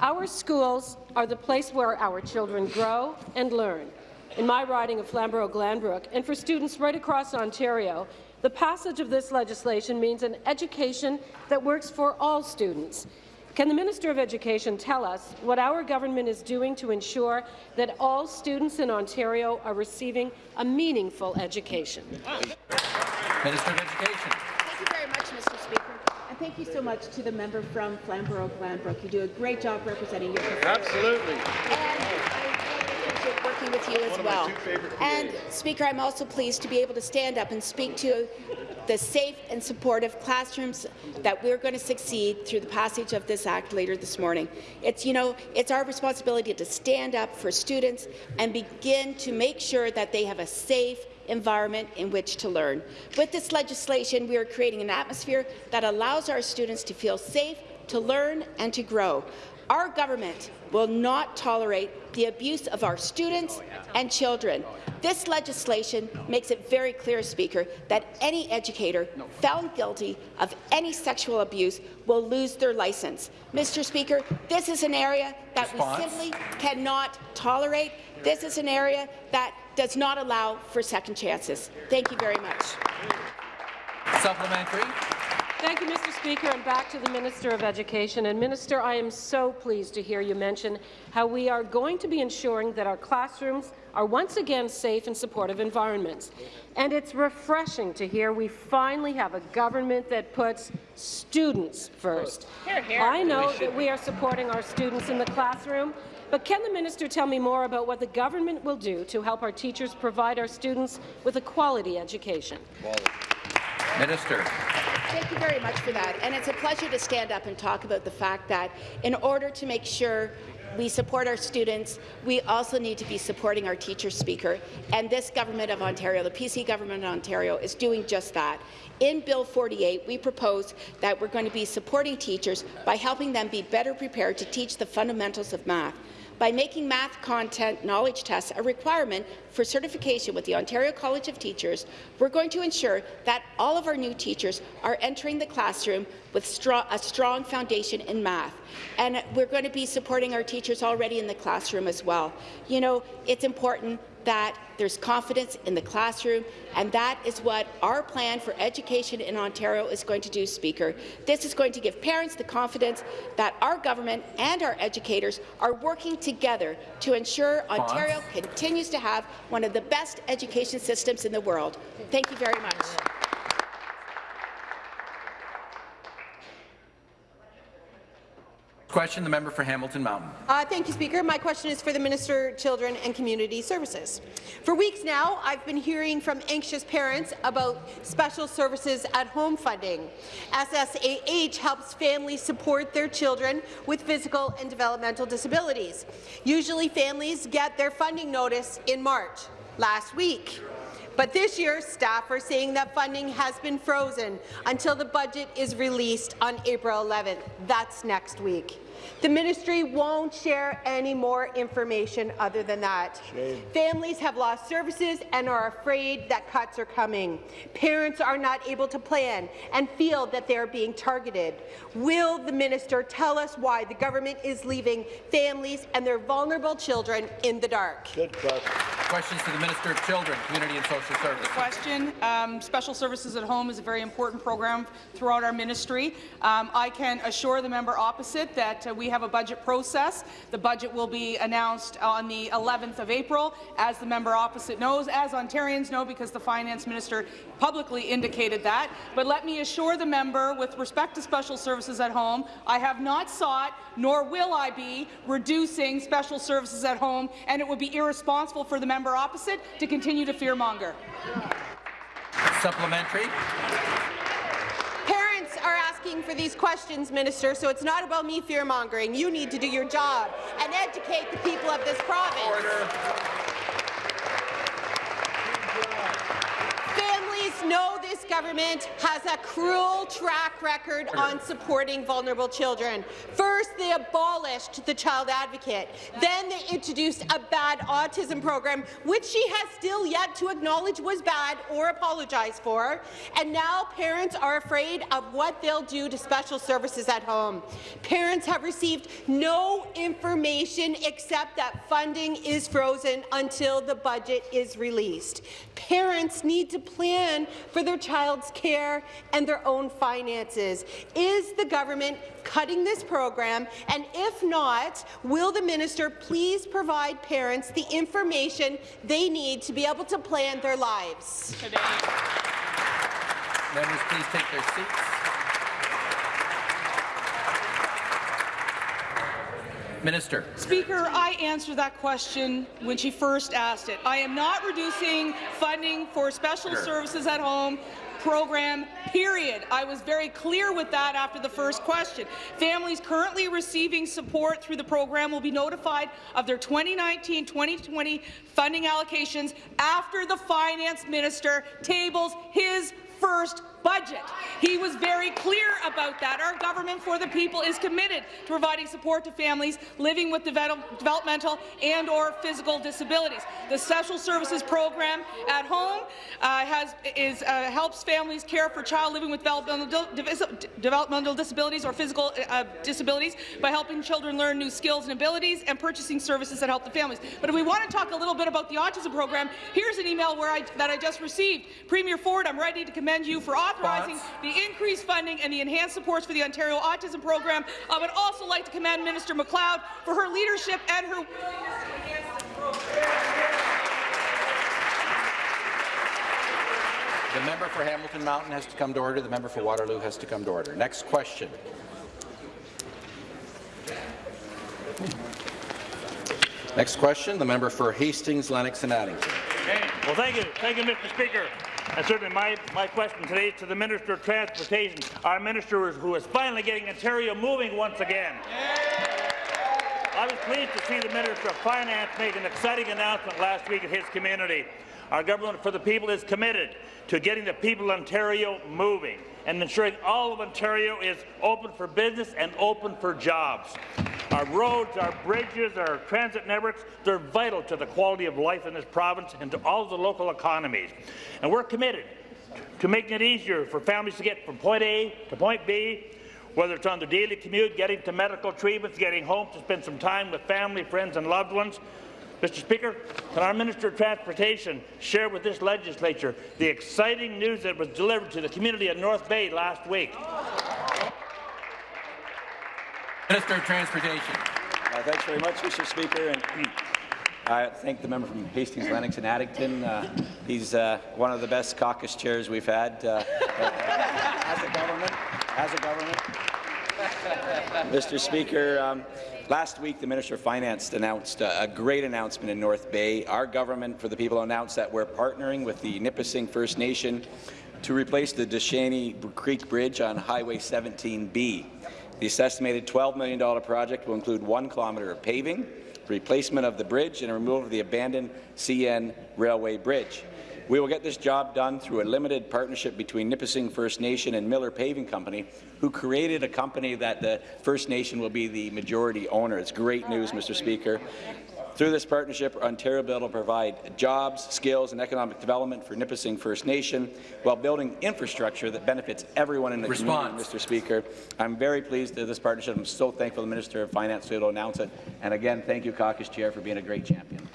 Our schools are the place where our children grow and learn. In my riding of Flamborough-Glanbrook, and for students right across Ontario, the passage of this legislation means an education that works for all students. Can the Minister of Education tell us what our government is doing to ensure that all students in Ontario are receiving a meaningful education? Minister of Education. Thank you very much, Mr. Speaker. And thank you so much to the member from Flamborough-Glanbrook. You do a great job representing your Absolutely. Working with you as well. And, Speaker, I'm also pleased to be able to stand up and speak to the safe and supportive classrooms that we're going to succeed through the passage of this Act later this morning. It's, you know, it's our responsibility to stand up for students and begin to make sure that they have a safe environment in which to learn. With this legislation, we are creating an atmosphere that allows our students to feel safe, to learn and to grow. Our government will not tolerate the abuse of our students and children. This legislation makes it very clear, Speaker, that any educator found guilty of any sexual abuse will lose their license. Mr. Speaker, this is an area that Response. we simply cannot tolerate. This is an area that does not allow for second chances. Thank you very much. Supplementary. Thank you, Mr. Speaker, and back to the Minister of Education. And Minister, I am so pleased to hear you mention how we are going to be ensuring that our classrooms are once again safe and supportive environments. And it's refreshing to hear we finally have a government that puts students first. Hear, hear. I know that we are supporting our students in the classroom, But can the minister tell me more about what the government will do to help our teachers provide our students with a quality education? Minister. Thank you very much for that. And it's a pleasure to stand up and talk about the fact that in order to make sure we support our students, we also need to be supporting our teacher speaker. And this government of Ontario, the PC government of Ontario, is doing just that. In Bill 48, we propose that we're going to be supporting teachers by helping them be better prepared to teach the fundamentals of math by making math content knowledge tests a requirement for certification with the Ontario College of Teachers, we're going to ensure that all of our new teachers are entering the classroom with a strong foundation in math. And we're going to be supporting our teachers already in the classroom as well. You know, it's important that there's confidence in the classroom, and that is what our plan for education in Ontario is going to do, Speaker. This is going to give parents the confidence that our government and our educators are working together to ensure Ontario continues to have one of the best education systems in the world. Thank you very much. Question, the member for Hamilton Mountain. Uh, thank you, Speaker. My question is for the Minister Children and Community Services. For weeks now, I've been hearing from anxious parents about special services at home funding. SSAH helps families support their children with physical and developmental disabilities. Usually, families get their funding notice in March. Last week, but this year, staff are saying that funding has been frozen until the budget is released on April 11th. That's next week. The ministry won't share any more information other than that. Shame. Families have lost services and are afraid that cuts are coming. Parents are not able to plan and feel that they are being targeted. Will the minister tell us why the government is leaving families and their vulnerable children in the dark? Good question. Questions to the Minister of Children, Community and Social Services. Question. Um, Special Services at Home is a very important program throughout our ministry. Um, I can assure the member opposite that uh, we have a budget process. The budget will be announced on the 11th of April, as the member opposite knows, as Ontarians know, because the finance minister publicly indicated that. But let me assure the member, with respect to special services at home, I have not sought, nor will I be, reducing special services at home, and it would be irresponsible for the member opposite to continue to fearmonger. Supplementary. Parents are asking for these questions, Minister, so it's not about me fear-mongering. You need to do your job and educate the people of this province. Order. Know this government has a cruel track record on supporting vulnerable children. First, they abolished the Child Advocate. Then they introduced a bad autism program, which she has still yet to acknowledge was bad or apologize for. And now parents are afraid of what they'll do to special services at home. Parents have received no information except that funding is frozen until the budget is released. Parents need to plan for their child's care and their own finances. Is the government cutting this program? And if not, will the minister please provide parents the information they need to be able to plan their lives? Today. Members, please take their seats. Minister. Speaker, I answered that question when she first asked it. I am not reducing funding for special Sure. services at home program, period. I was very clear with that after the first question. Families currently receiving support through the program will be notified of their 2019-2020 funding allocations after the finance minister tables his first budget. He was very clear about that. Our government for the people is committed to providing support to families living with develop developmental and or physical disabilities. The Special Services Program at home uh, has, is, uh, helps families care for child living with developmental, developmental disabilities or physical uh, disabilities by helping children learn new skills and abilities and purchasing services that help the families. But if we want to talk a little bit about the autism program, here's an email I, that I just received. Premier Ford, I'm ready to commend you for authorizing the increased funding and the enhanced supports for the Ontario Autism Program. I would also like to commend Minister MacLeod for her leadership and her willingness to advance The member for Hamilton Mountain has to come to order. The member for Waterloo has to come to order. Next question. Next question, the member for Hastings, Lennox and Addington. Okay. Well, thank you. Thank you, Mr. Speaker. And certainly my, my question today is to the Minister of Transportation, our minister who is finally getting Ontario moving once again. I was pleased to see the Minister of Finance make an exciting announcement last week at his community. Our government for the people is committed to getting the people of Ontario moving and ensuring all of Ontario is open for business and open for jobs. Our roads, our bridges, our transit networks, they're vital to the quality of life in this province and to all the local economies. And we're committed to making it easier for families to get from point A to point B, whether it's on their daily commute, getting to medical treatments, getting home to spend some time with family, friends and loved ones. Mr. Speaker, can our Minister of Transportation share with this legislature the exciting news that was delivered to the community of North Bay last week? Minister of Transportation. Uh, thanks very much, Mr. Speaker. And I thank the member from Hastings, Lennox and Addington. Uh, he's uh, one of the best caucus chairs we've had uh, as a government. As a government. Mr. Speaker, um, last week the Minister of Finance announced a great announcement in North Bay. Our government, for the people, announced that we're partnering with the Nipissing First Nation to replace the Duchesnay Creek Bridge on Highway 17B. This estimated $12 million project will include one kilometre of paving, replacement of the bridge, and removal of the abandoned CN Railway Bridge. We will get this job done through a limited partnership between Nipissing First Nation and Miller Paving Company, who created a company that the First Nation will be the majority owner. It's great news, Mr. Speaker. Through this partnership, Ontario will provide jobs, skills and economic development for Nipissing First Nation while building infrastructure that benefits everyone in the Response. community, Mr. Speaker. I'm very pleased with this partnership. I'm so thankful the Minister of Finance to announce it. And again, thank you, Caucus Chair, for being a great champion.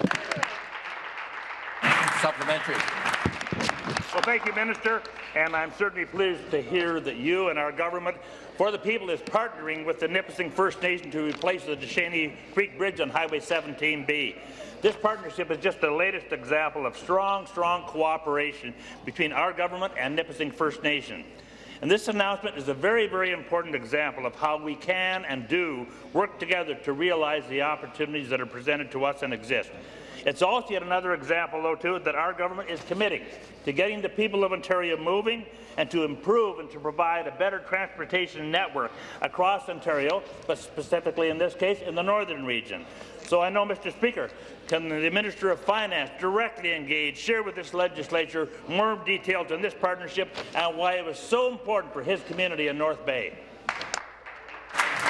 Supplementary. Well, thank you, Minister, and I'm certainly pleased to hear that you and our government for the people is partnering with the Nipissing First Nation to replace the Duchesnay Creek Bridge on Highway 17B. This partnership is just the latest example of strong, strong cooperation between our government and Nipissing First Nation. And this announcement is a very, very important example of how we can and do work together to realize the opportunities that are presented to us and exist. It's also yet another example, though, too, that our government is committing to getting the people of Ontario moving and to improve and to provide a better transportation network across Ontario, but specifically in this case in the northern region. So I know, Mr. Speaker, can the Minister of Finance directly engage, share with this legislature more details on this partnership and why it was so important for his community in North Bay?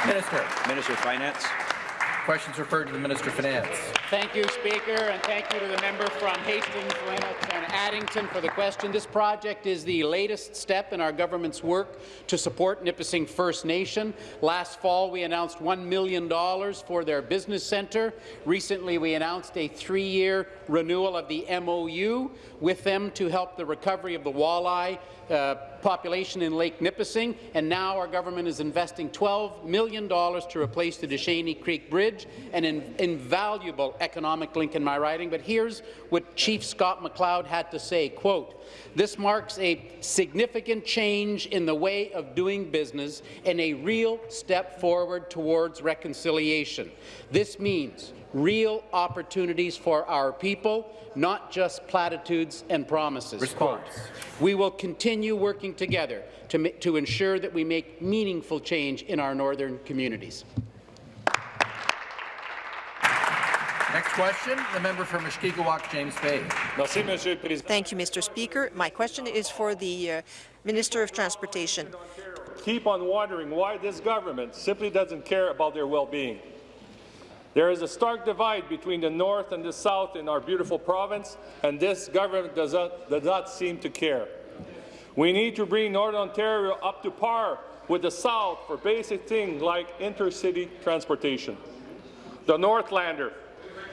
Minister. Minister of Finance. Questions referred to the Minister of Finance. Thank you, Speaker, and thank you to the member from Hastings, Lennox and Addington for the question. This project is the latest step in our government's work to support Nipissing First Nation. Last fall, we announced $1 million for their business centre. Recently, we announced a three-year renewal of the MOU with them to help the recovery of the walleye uh, population in Lake Nipissing, and now our government is investing $12 million to replace the Duchesnay Creek Bridge, an in invaluable economic link in my riding. But here's what Chief Scott McLeod had to say, quote, this marks a significant change in the way of doing business and a real step forward towards reconciliation. This means real opportunities for our people, not just platitudes and promises. Response. We will continue working together to, to ensure that we make meaningful change in our northern communities. Next question, the member for Mushkegowuk, James Bay. Thank you, Mr. Speaker. My question is for the uh, Minister of Transportation. Keep on wondering why this government simply doesn't care about their well-being. There is a stark divide between the north and the south in our beautiful province, and this government does not, does not seem to care. We need to bring Northern Ontario up to par with the south for basic things like intercity transportation. The Northlander,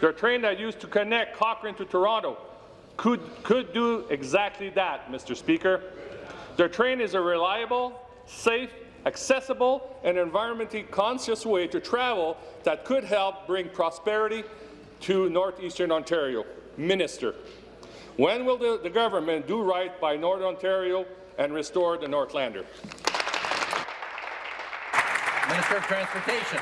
the train that used to connect Cochrane to Toronto, could, could do exactly that, Mr. Speaker. Their train is a reliable, safe, accessible and environmentally conscious way to travel that could help bring prosperity to northeastern Ontario. Minister, when will the, the government do right by Northern Ontario and restore the Northlander? Minister of Transportation.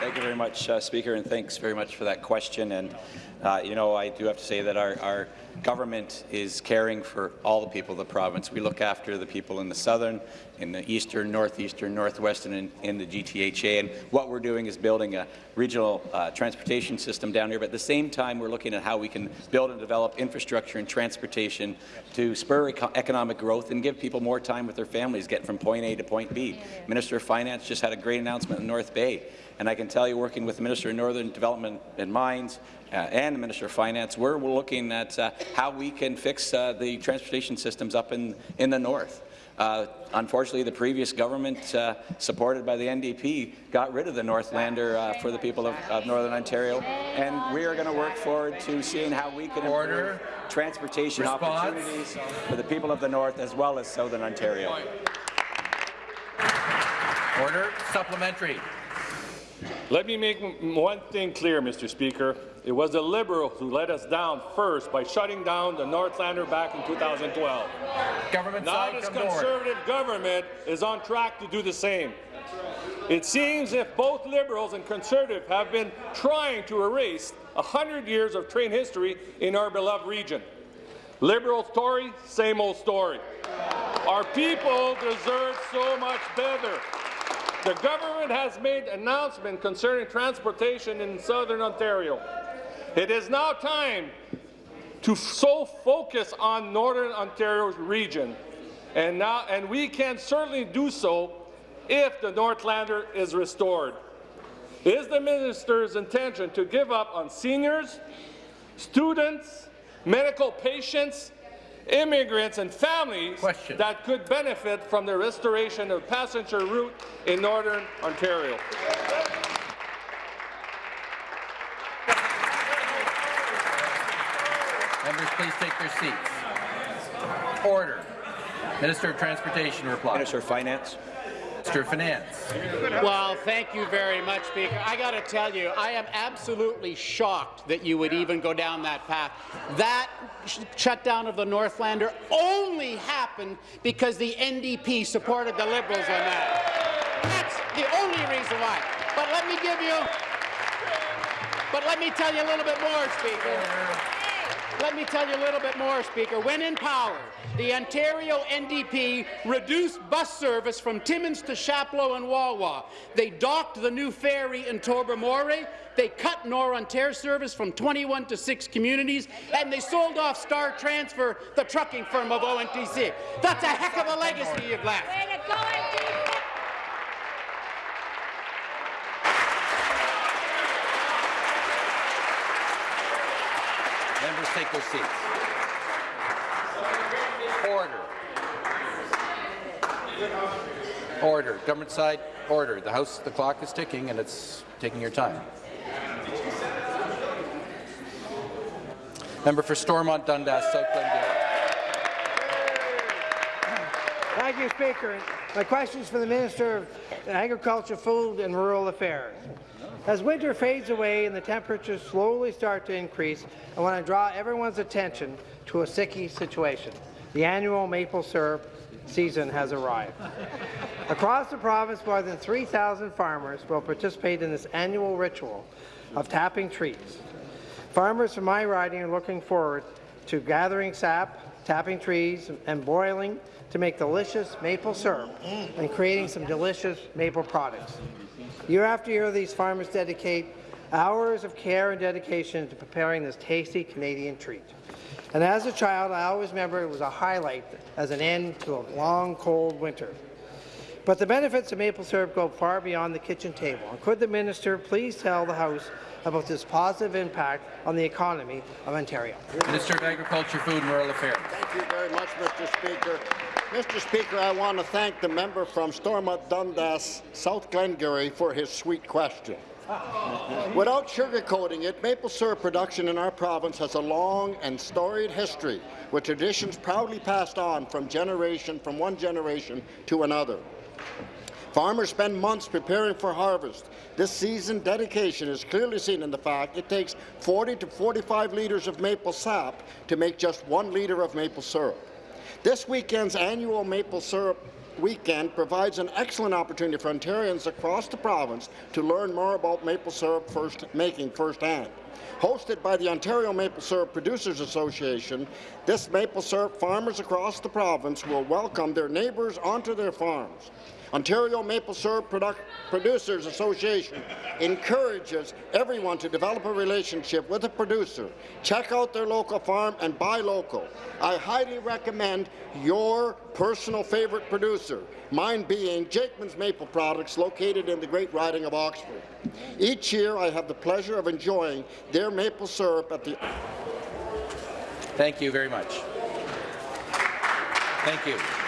Thank you very much, uh, Speaker, and thanks very much for that question. And uh, you know, I do have to say that our, our government is caring for all the people of the province. We look after the people in the southern, in the eastern, northeastern, northwestern, and in the GTHA. And what we're doing is building a regional uh, transportation system down here. But at the same time, we're looking at how we can build and develop infrastructure and transportation to spur eco economic growth and give people more time with their families, get from point A to point B. Minister of Finance just had a great announcement in North Bay. And I can tell you, working with the Minister of Northern Development and Mines uh, and the Minister of Finance, we're, looking at uh, how we can fix uh, the transportation systems up in, in the north. Uh, unfortunately, the previous government, uh, supported by the NDP, got rid of the Northlander uh, for the people of, of, Northern Ontario, and we are going to work forward to seeing how we can Order. improve transportation Response. opportunities for the people of the north as well as Southern Ontario. Order. Supplementary. Let me make one thing clear, Mr. Speaker. It was the Liberals who let us down first by shutting down the Northlander back in 2012. Government now this Conservative government is on track to do the same. It seems if both Liberals and Conservative have been trying to erase 100 years of train history in our beloved region. Liberal Tory, same old story. Our people deserve so much better. The government has made announcement concerning transportation in southern Ontario. It is now time to so focus on northern Ontario's region, and now and we can certainly do so if the Northlander is restored. Is the minister's intention to give up on seniors, students, medical patients, immigrants and families Question. that could benefit from the restoration of passenger route in Northern Ontario. Members, please take their seats. Order. Minister of Transportation reply. Minister of Finance. Minister of Finance. Well, thank you very much, Speaker. I got to tell you, I am absolutely shocked that you would even go down that path. That sh shutdown of the Northlander only happened because the NDP supported the Liberals on that. That's the only reason why. But let me give you, but let me tell you a little bit more, Speaker. Let me tell you a little bit more, Speaker. When in power, the Ontario NDP reduced bus service from Timmins to Chapleau and Wawa. They docked the new ferry in Tobermory. They cut norOntair service from 21 to 6 communities, and they sold off Star Transfer, the trucking firm of ONTC. That's a heck of a legacy you've left. Members take their seats. Order. Order. Government side, order. The House, the clock is ticking, and it's taking your time. Member for Stormont Dundas, South Glengarry. Thank you, Speaker. My question is for the Minister of Agriculture, Food and Rural Affairs. As winter fades away and the temperatures slowly start to increase, I want to draw everyone's attention to a sticky situation. The annual maple syrup season has arrived. Across the province, more than 3,000 farmers will participate in this annual ritual of tapping trees. Farmers from my riding are looking forward to gathering sap, tapping trees, and boiling to make delicious maple syrup and creating some delicious maple products. Year after year, these farmers dedicate hours of care and dedication to preparing this tasty Canadian treat. And as a child, I always remember it was a highlight as an end to a long, cold winter. But the benefits of maple syrup go far beyond the kitchen table. And could the minister please tell the House about this positive impact on the economy of Ontario? Minister of Agriculture, Food and Rural Affairs. Thank you very much, Mr. Speaker. Mr. Speaker, I want to thank the member from Stormont Dundas, South Glengarry, for his sweet question. Without sugarcoating it, maple syrup production in our province has a long and storied history, with traditions proudly passed on from generation from one generation to another. Farmers spend months preparing for harvest. This season dedication is clearly seen in the fact it takes 40 to 45 litres of maple sap to make just one litre of maple syrup. This weekend's annual maple syrup weekend provides an excellent opportunity for Ontarians across the province to learn more about maple syrup first making firsthand. Hosted by the Ontario Maple Syrup Producers Association, this maple syrup farmers across the province will welcome their neighbours onto their farms. Ontario Maple Syrup Produ Producers Association encourages everyone to develop a relationship with a producer. Check out their local farm and buy local. I highly recommend your personal favourite producer, mine being Jakeman's Maple Products, located in the Great Riding of Oxford. Each year, I have the pleasure of enjoying their maple syrup at the... Thank you very much. Thank you.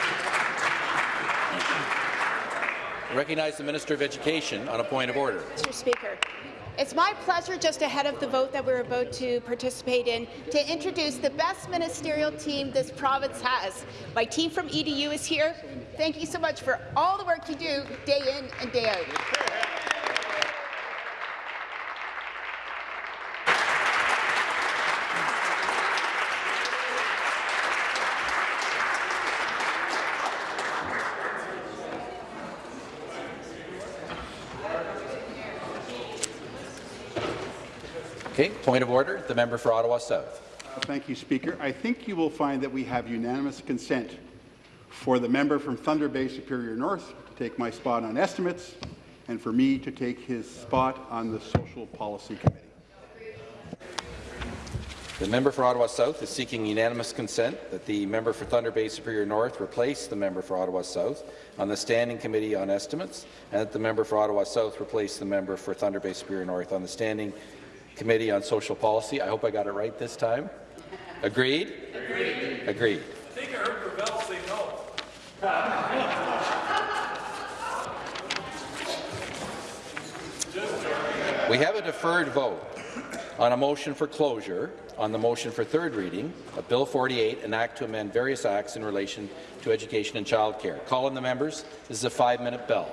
Recognize the Minister of Education on a point of order. Mr. Speaker. It's my pleasure, just ahead of the vote that we're about to participate in, to introduce the best ministerial team this province has. My team from EDU is here. Thank you so much for all the work you do day in and day out. Point of order. The member for Ottawa South. Uh, thank you, Speaker. I think you will find that we have unanimous consent for the member from Thunder Bay Superior North to take my spot on estimates and for me to take his spot on the Social Policy Committee. The member for Ottawa South is seeking unanimous consent that the member for Thunder Bay Superior North replace the member for Ottawa South on the Standing Committee on Estimates, and that the member for Ottawa South replace the member for Thunder Bay Superior North on the Standing Committee on Social Policy. I hope I got it right this time. Agreed? Agreed. Agreed. I think I heard Gravelle say no. We have a deferred vote on a motion for closure on the motion for third reading of Bill 48, an act to amend various acts in relation to education and childcare. Call in the members. This is a five-minute bell.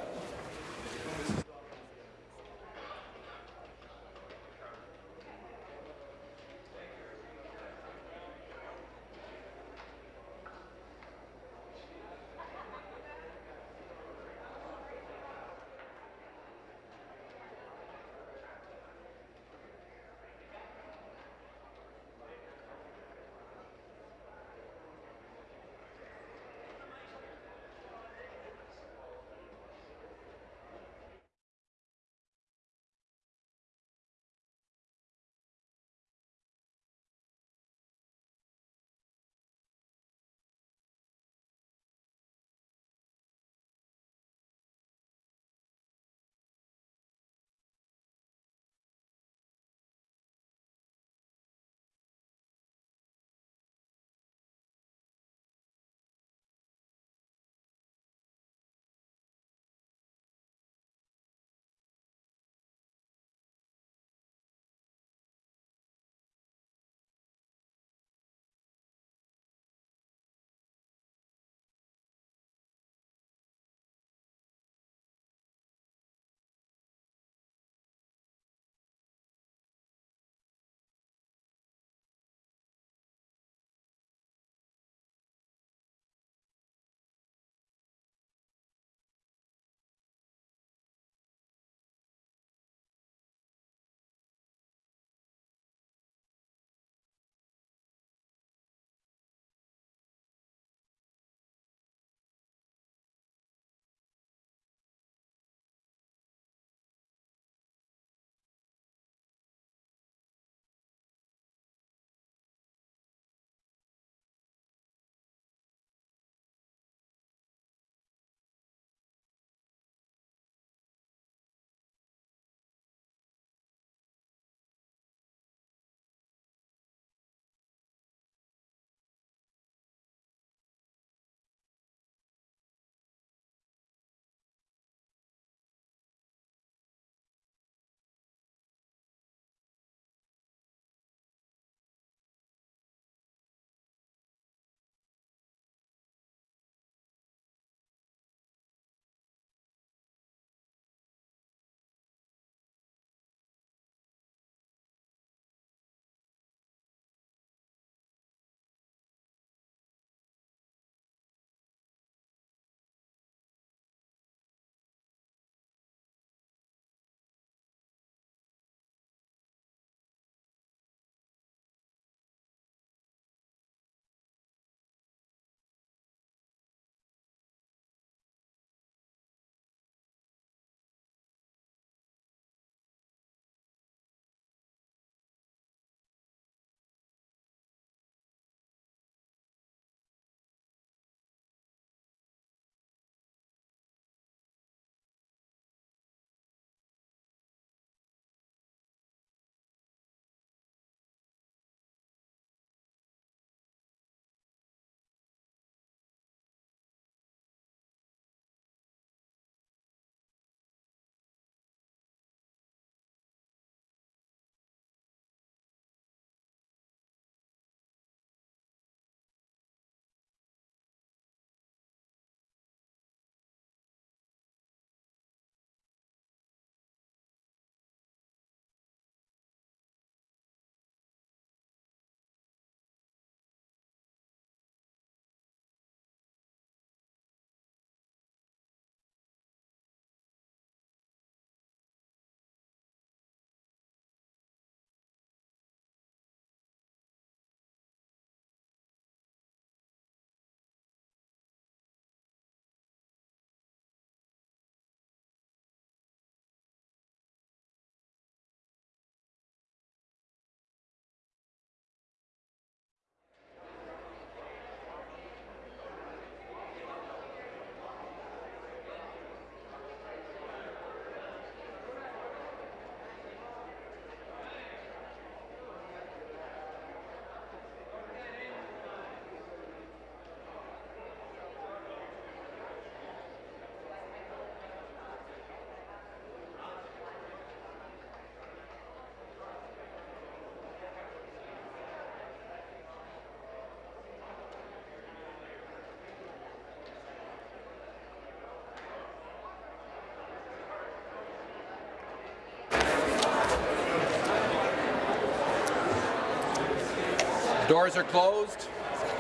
Doors are closed.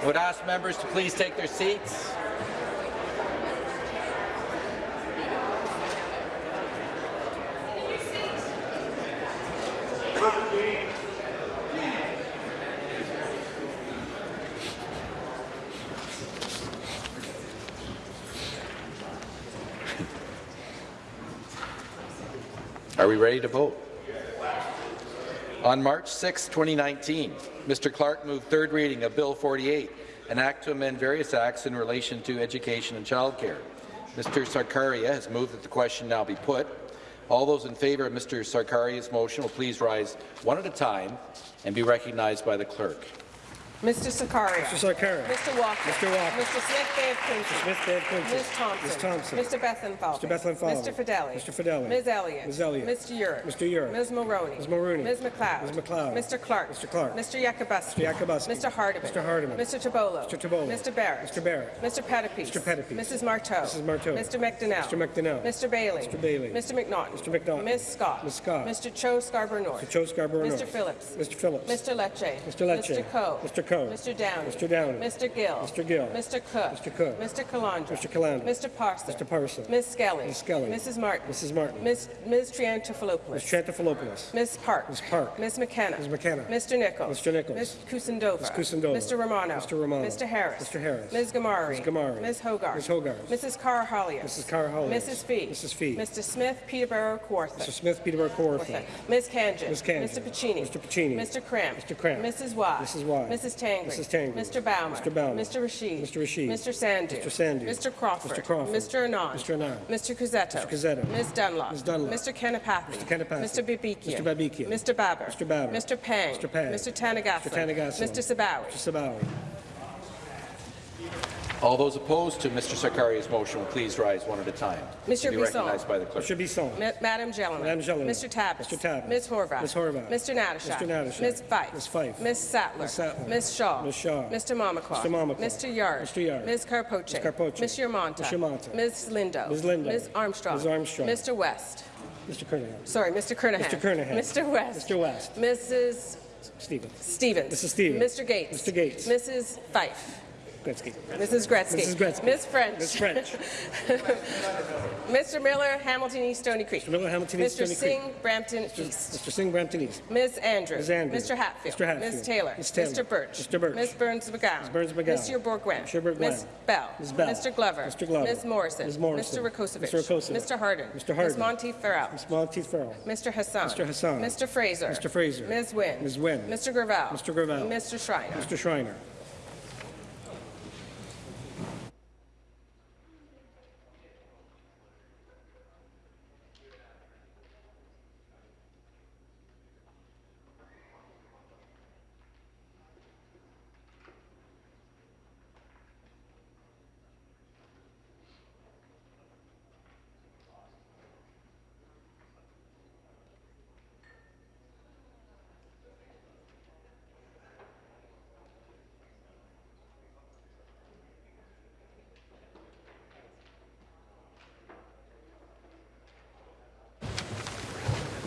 I would ask members to please take their seats. Are we ready to vote? On March 6, 2019, Mr. Clark moved third reading of Bill 48, an act to amend various acts in relation to education and childcare. Mr. Sarkaria has moved that the question now be put. All those in favour of Mr. Sarkaria's motion will please rise one at a time and be recognized by the clerk. Mr. Sarkaria. Mr. Sarkaria. Mr. Walker. Mr. Walker. Mr. Smith Bay of Quinte. Mr. Smith Bay of Quinte. Ms. Thompson. Ms. Thompson. Mr. Bethlenfalvy. Mr. Bethlenfalvy. Mr. Fedeli. Mr. Fedeli. Ms. Elliott. Ms. Elliott. Mr. Yurek. Mr. Yurek. Ms. Mulroney. Ms. Mulroney. Ms. MacLeod. Ms. MacLeod. Mr. Clark. Mr. Clark. Mr. Yakabuski. Mr. Yakabuski. Mr. Hardeman. Mr. Hardeman. Mr. Tibollo. Mr. Tibollo. Mr. Barrett. Mr. Barrett. Mr. Pettapiece. Mr. Pettapiece. Mrs. Martow. Mrs. Martow. Mr. McDonell. Mr. McDonell. Mr. Bailey. Mr. Bailey. Mr. McNaughton. Mr. McNaughton. Ms. Scott. Ms. Scott. Mr. Cho Scarborough North. Mr. Cho Scarborough Mr. Phillips. Mr. Phillips. Mr. Lecce. Mr. Lecce. Mr. Coe. Mr. Coe. Mr. Downey. Mr. Downey. Mr. Gill. Mr. Gill. Mr. Cook. Mr. Cook. Mr. Calandra. Mr. Calandra. Mr. Parsa. Mr. Parsa. Ms. Skelly. Ms. Skelly. Mrs. Martin. Mrs. Martin. Ms. Ms. Triantafilopoulos. Ms. Triantafilopoulos. Ms. Park. Ms. Park. Ms. McKenna. Ms. McKenna. Mr. Nicholls. Mr. Nicholls. Ms. Kusendova. Ms. Kusendova. Mr. Romano. Mr. Romano. Mr. Harris. Mr. Harris. Ms. Ghamari. Ms. Ghamari. Ms. Hogarth. Ms. Hogarth. Mrs. Karahalios. Mrs. Karahalios. Mrs. Fee. Mrs. Fee. Mr. Smith Peterborough Kawartha. Mr. Smith Peterborough Kawartha. Ms. Khanjin. Ms. Khanjin. Mr. Piccini. Mr. Piccini. Mr. Kramp. Mr. Kramp. Mrs. Wai. Mrs. Wai. Mrs. Tangri. Mrs. Tangri. Mr. Bouma. Mr. Bouma. Mr. Rasheed. Mr. Rasheed. Mr. Sandhu. Mr. Sandhu. Mr. Crawford. Mr. Crawford. Mr. Anand. Mr. Anand. Mr. Cuzzetto. Mr. Cuzzetto. Ms. Dunlop. Ms. Dunlop. Mr. Kanapathi. Mr. Kanapathi. Mr. Babikian. Mr. Babikian. Mr. Baber. Mr. Baber. Mr. Pang. Mr. Pang. Mr. Tanagasam. Mr. Tanagasam. Mr. Sabawy. Mr. Sabawy. All those opposed to Mr. Sarkaria's motion will please rise one at a time. Mr. Be Bisson. recognized by the clerk. Mr. Bisson. Ma- Madam Gélinas. Madam Gélinas. Mr. Tabuns. Mr. Tabuns. Ms. Horwath. Ms. Horwath. Mr. Natyshak. Mr. Natyshak. Ms. Fife. Ms. Fife. Ms. Sattler. Ms. Sattler. Ms. Shaw. Ms. Shaw. Mr. Mamakwa. Mr. Mamakwa. Mr. Yarde. Mr. Yarde. Ms. Karpoche. Ms. Karpoche. Ms. Yermonta. Ms. Yermonta. Ms. Lindo. Ms. Lindo. Ms. Armstrong. Ms. Armstrong. Mr. West. Mr. Kernaghan. Sorry, Mr. Kernaghan. Mr. Kernaghan. Mr. West. Mr. West. Mrs. Stevens. Stevens. Mrs. Stevens. Mr. Gates. Mr. Gates. Mrs. Fife. Gretzky. Mrs. Gretzky. Mrs. Gretzky. Ms. French. Ms. French. Mr. Miller, Hamilton East, Stony Creek. Mr. Miller, Hamilton East, Mr. Stony Singh, Creek. Brampton East. Mr. Singh, Brampton East. Ms. Andrews. Ms. Andrews. Mr. Hatfield. Mr. Hatfield. Ms. Taylor. Ms. Taylor. Mr. Burch. Mr. Burch. Ms. Berns McGowan. Ms. Berns McGowan. Mr. Bourgouin. Mr. Bourgouin. Ms. Bell. Ms. Bell. Mr. Glover. Mr. Glover. Ms. Morrison. Ms. Morrison. Mr. Rakocevic. Mr. Rakocevic. Mr. Harden. Mr. Harden. Ms. Monteith Farrell. Ms. Monteith Farrell. Mr. Hassan. Mr. Hassan. Mr. Fraser. Mr. Fraser. Ms. Wynne. Ms. Wynne. Mr. Gravelle. Mr. Gravelle. Mr. Schreiner. Mr. Schreiner.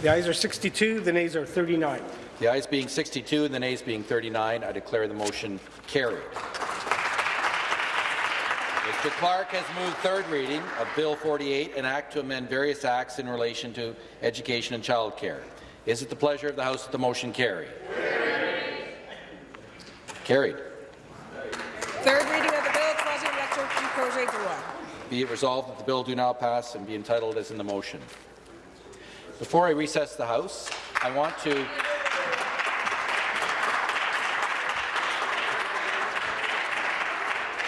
The ayes are 62, the nays are 39. The ayes being 62 and the nays being 39, I declare the motion carried. Mr. Clark has moved third reading of Bill 48, an act to amend various acts in relation to education and childcare. Is it the pleasure of the House that the motion carry? Carried. Third reading of the bill, troisième lecture projet de. Be it resolved that the bill do now pass and be entitled as in the motion. Before I recess the House, I want to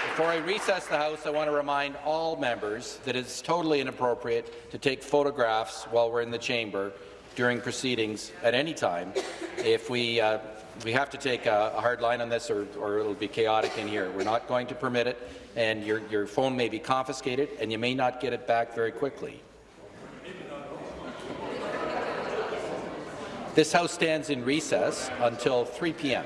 Before I recess the House, I want to remind all members that it's totally inappropriate to take photographs while we're in the chamber during proceedings at any time. If we, uh, we have to take a, a hard line on this or, or it'll be chaotic in here. We're not going to permit it, and your, your phone may be confiscated, and you may not get it back very quickly. This House stands in recess until 3 p.m.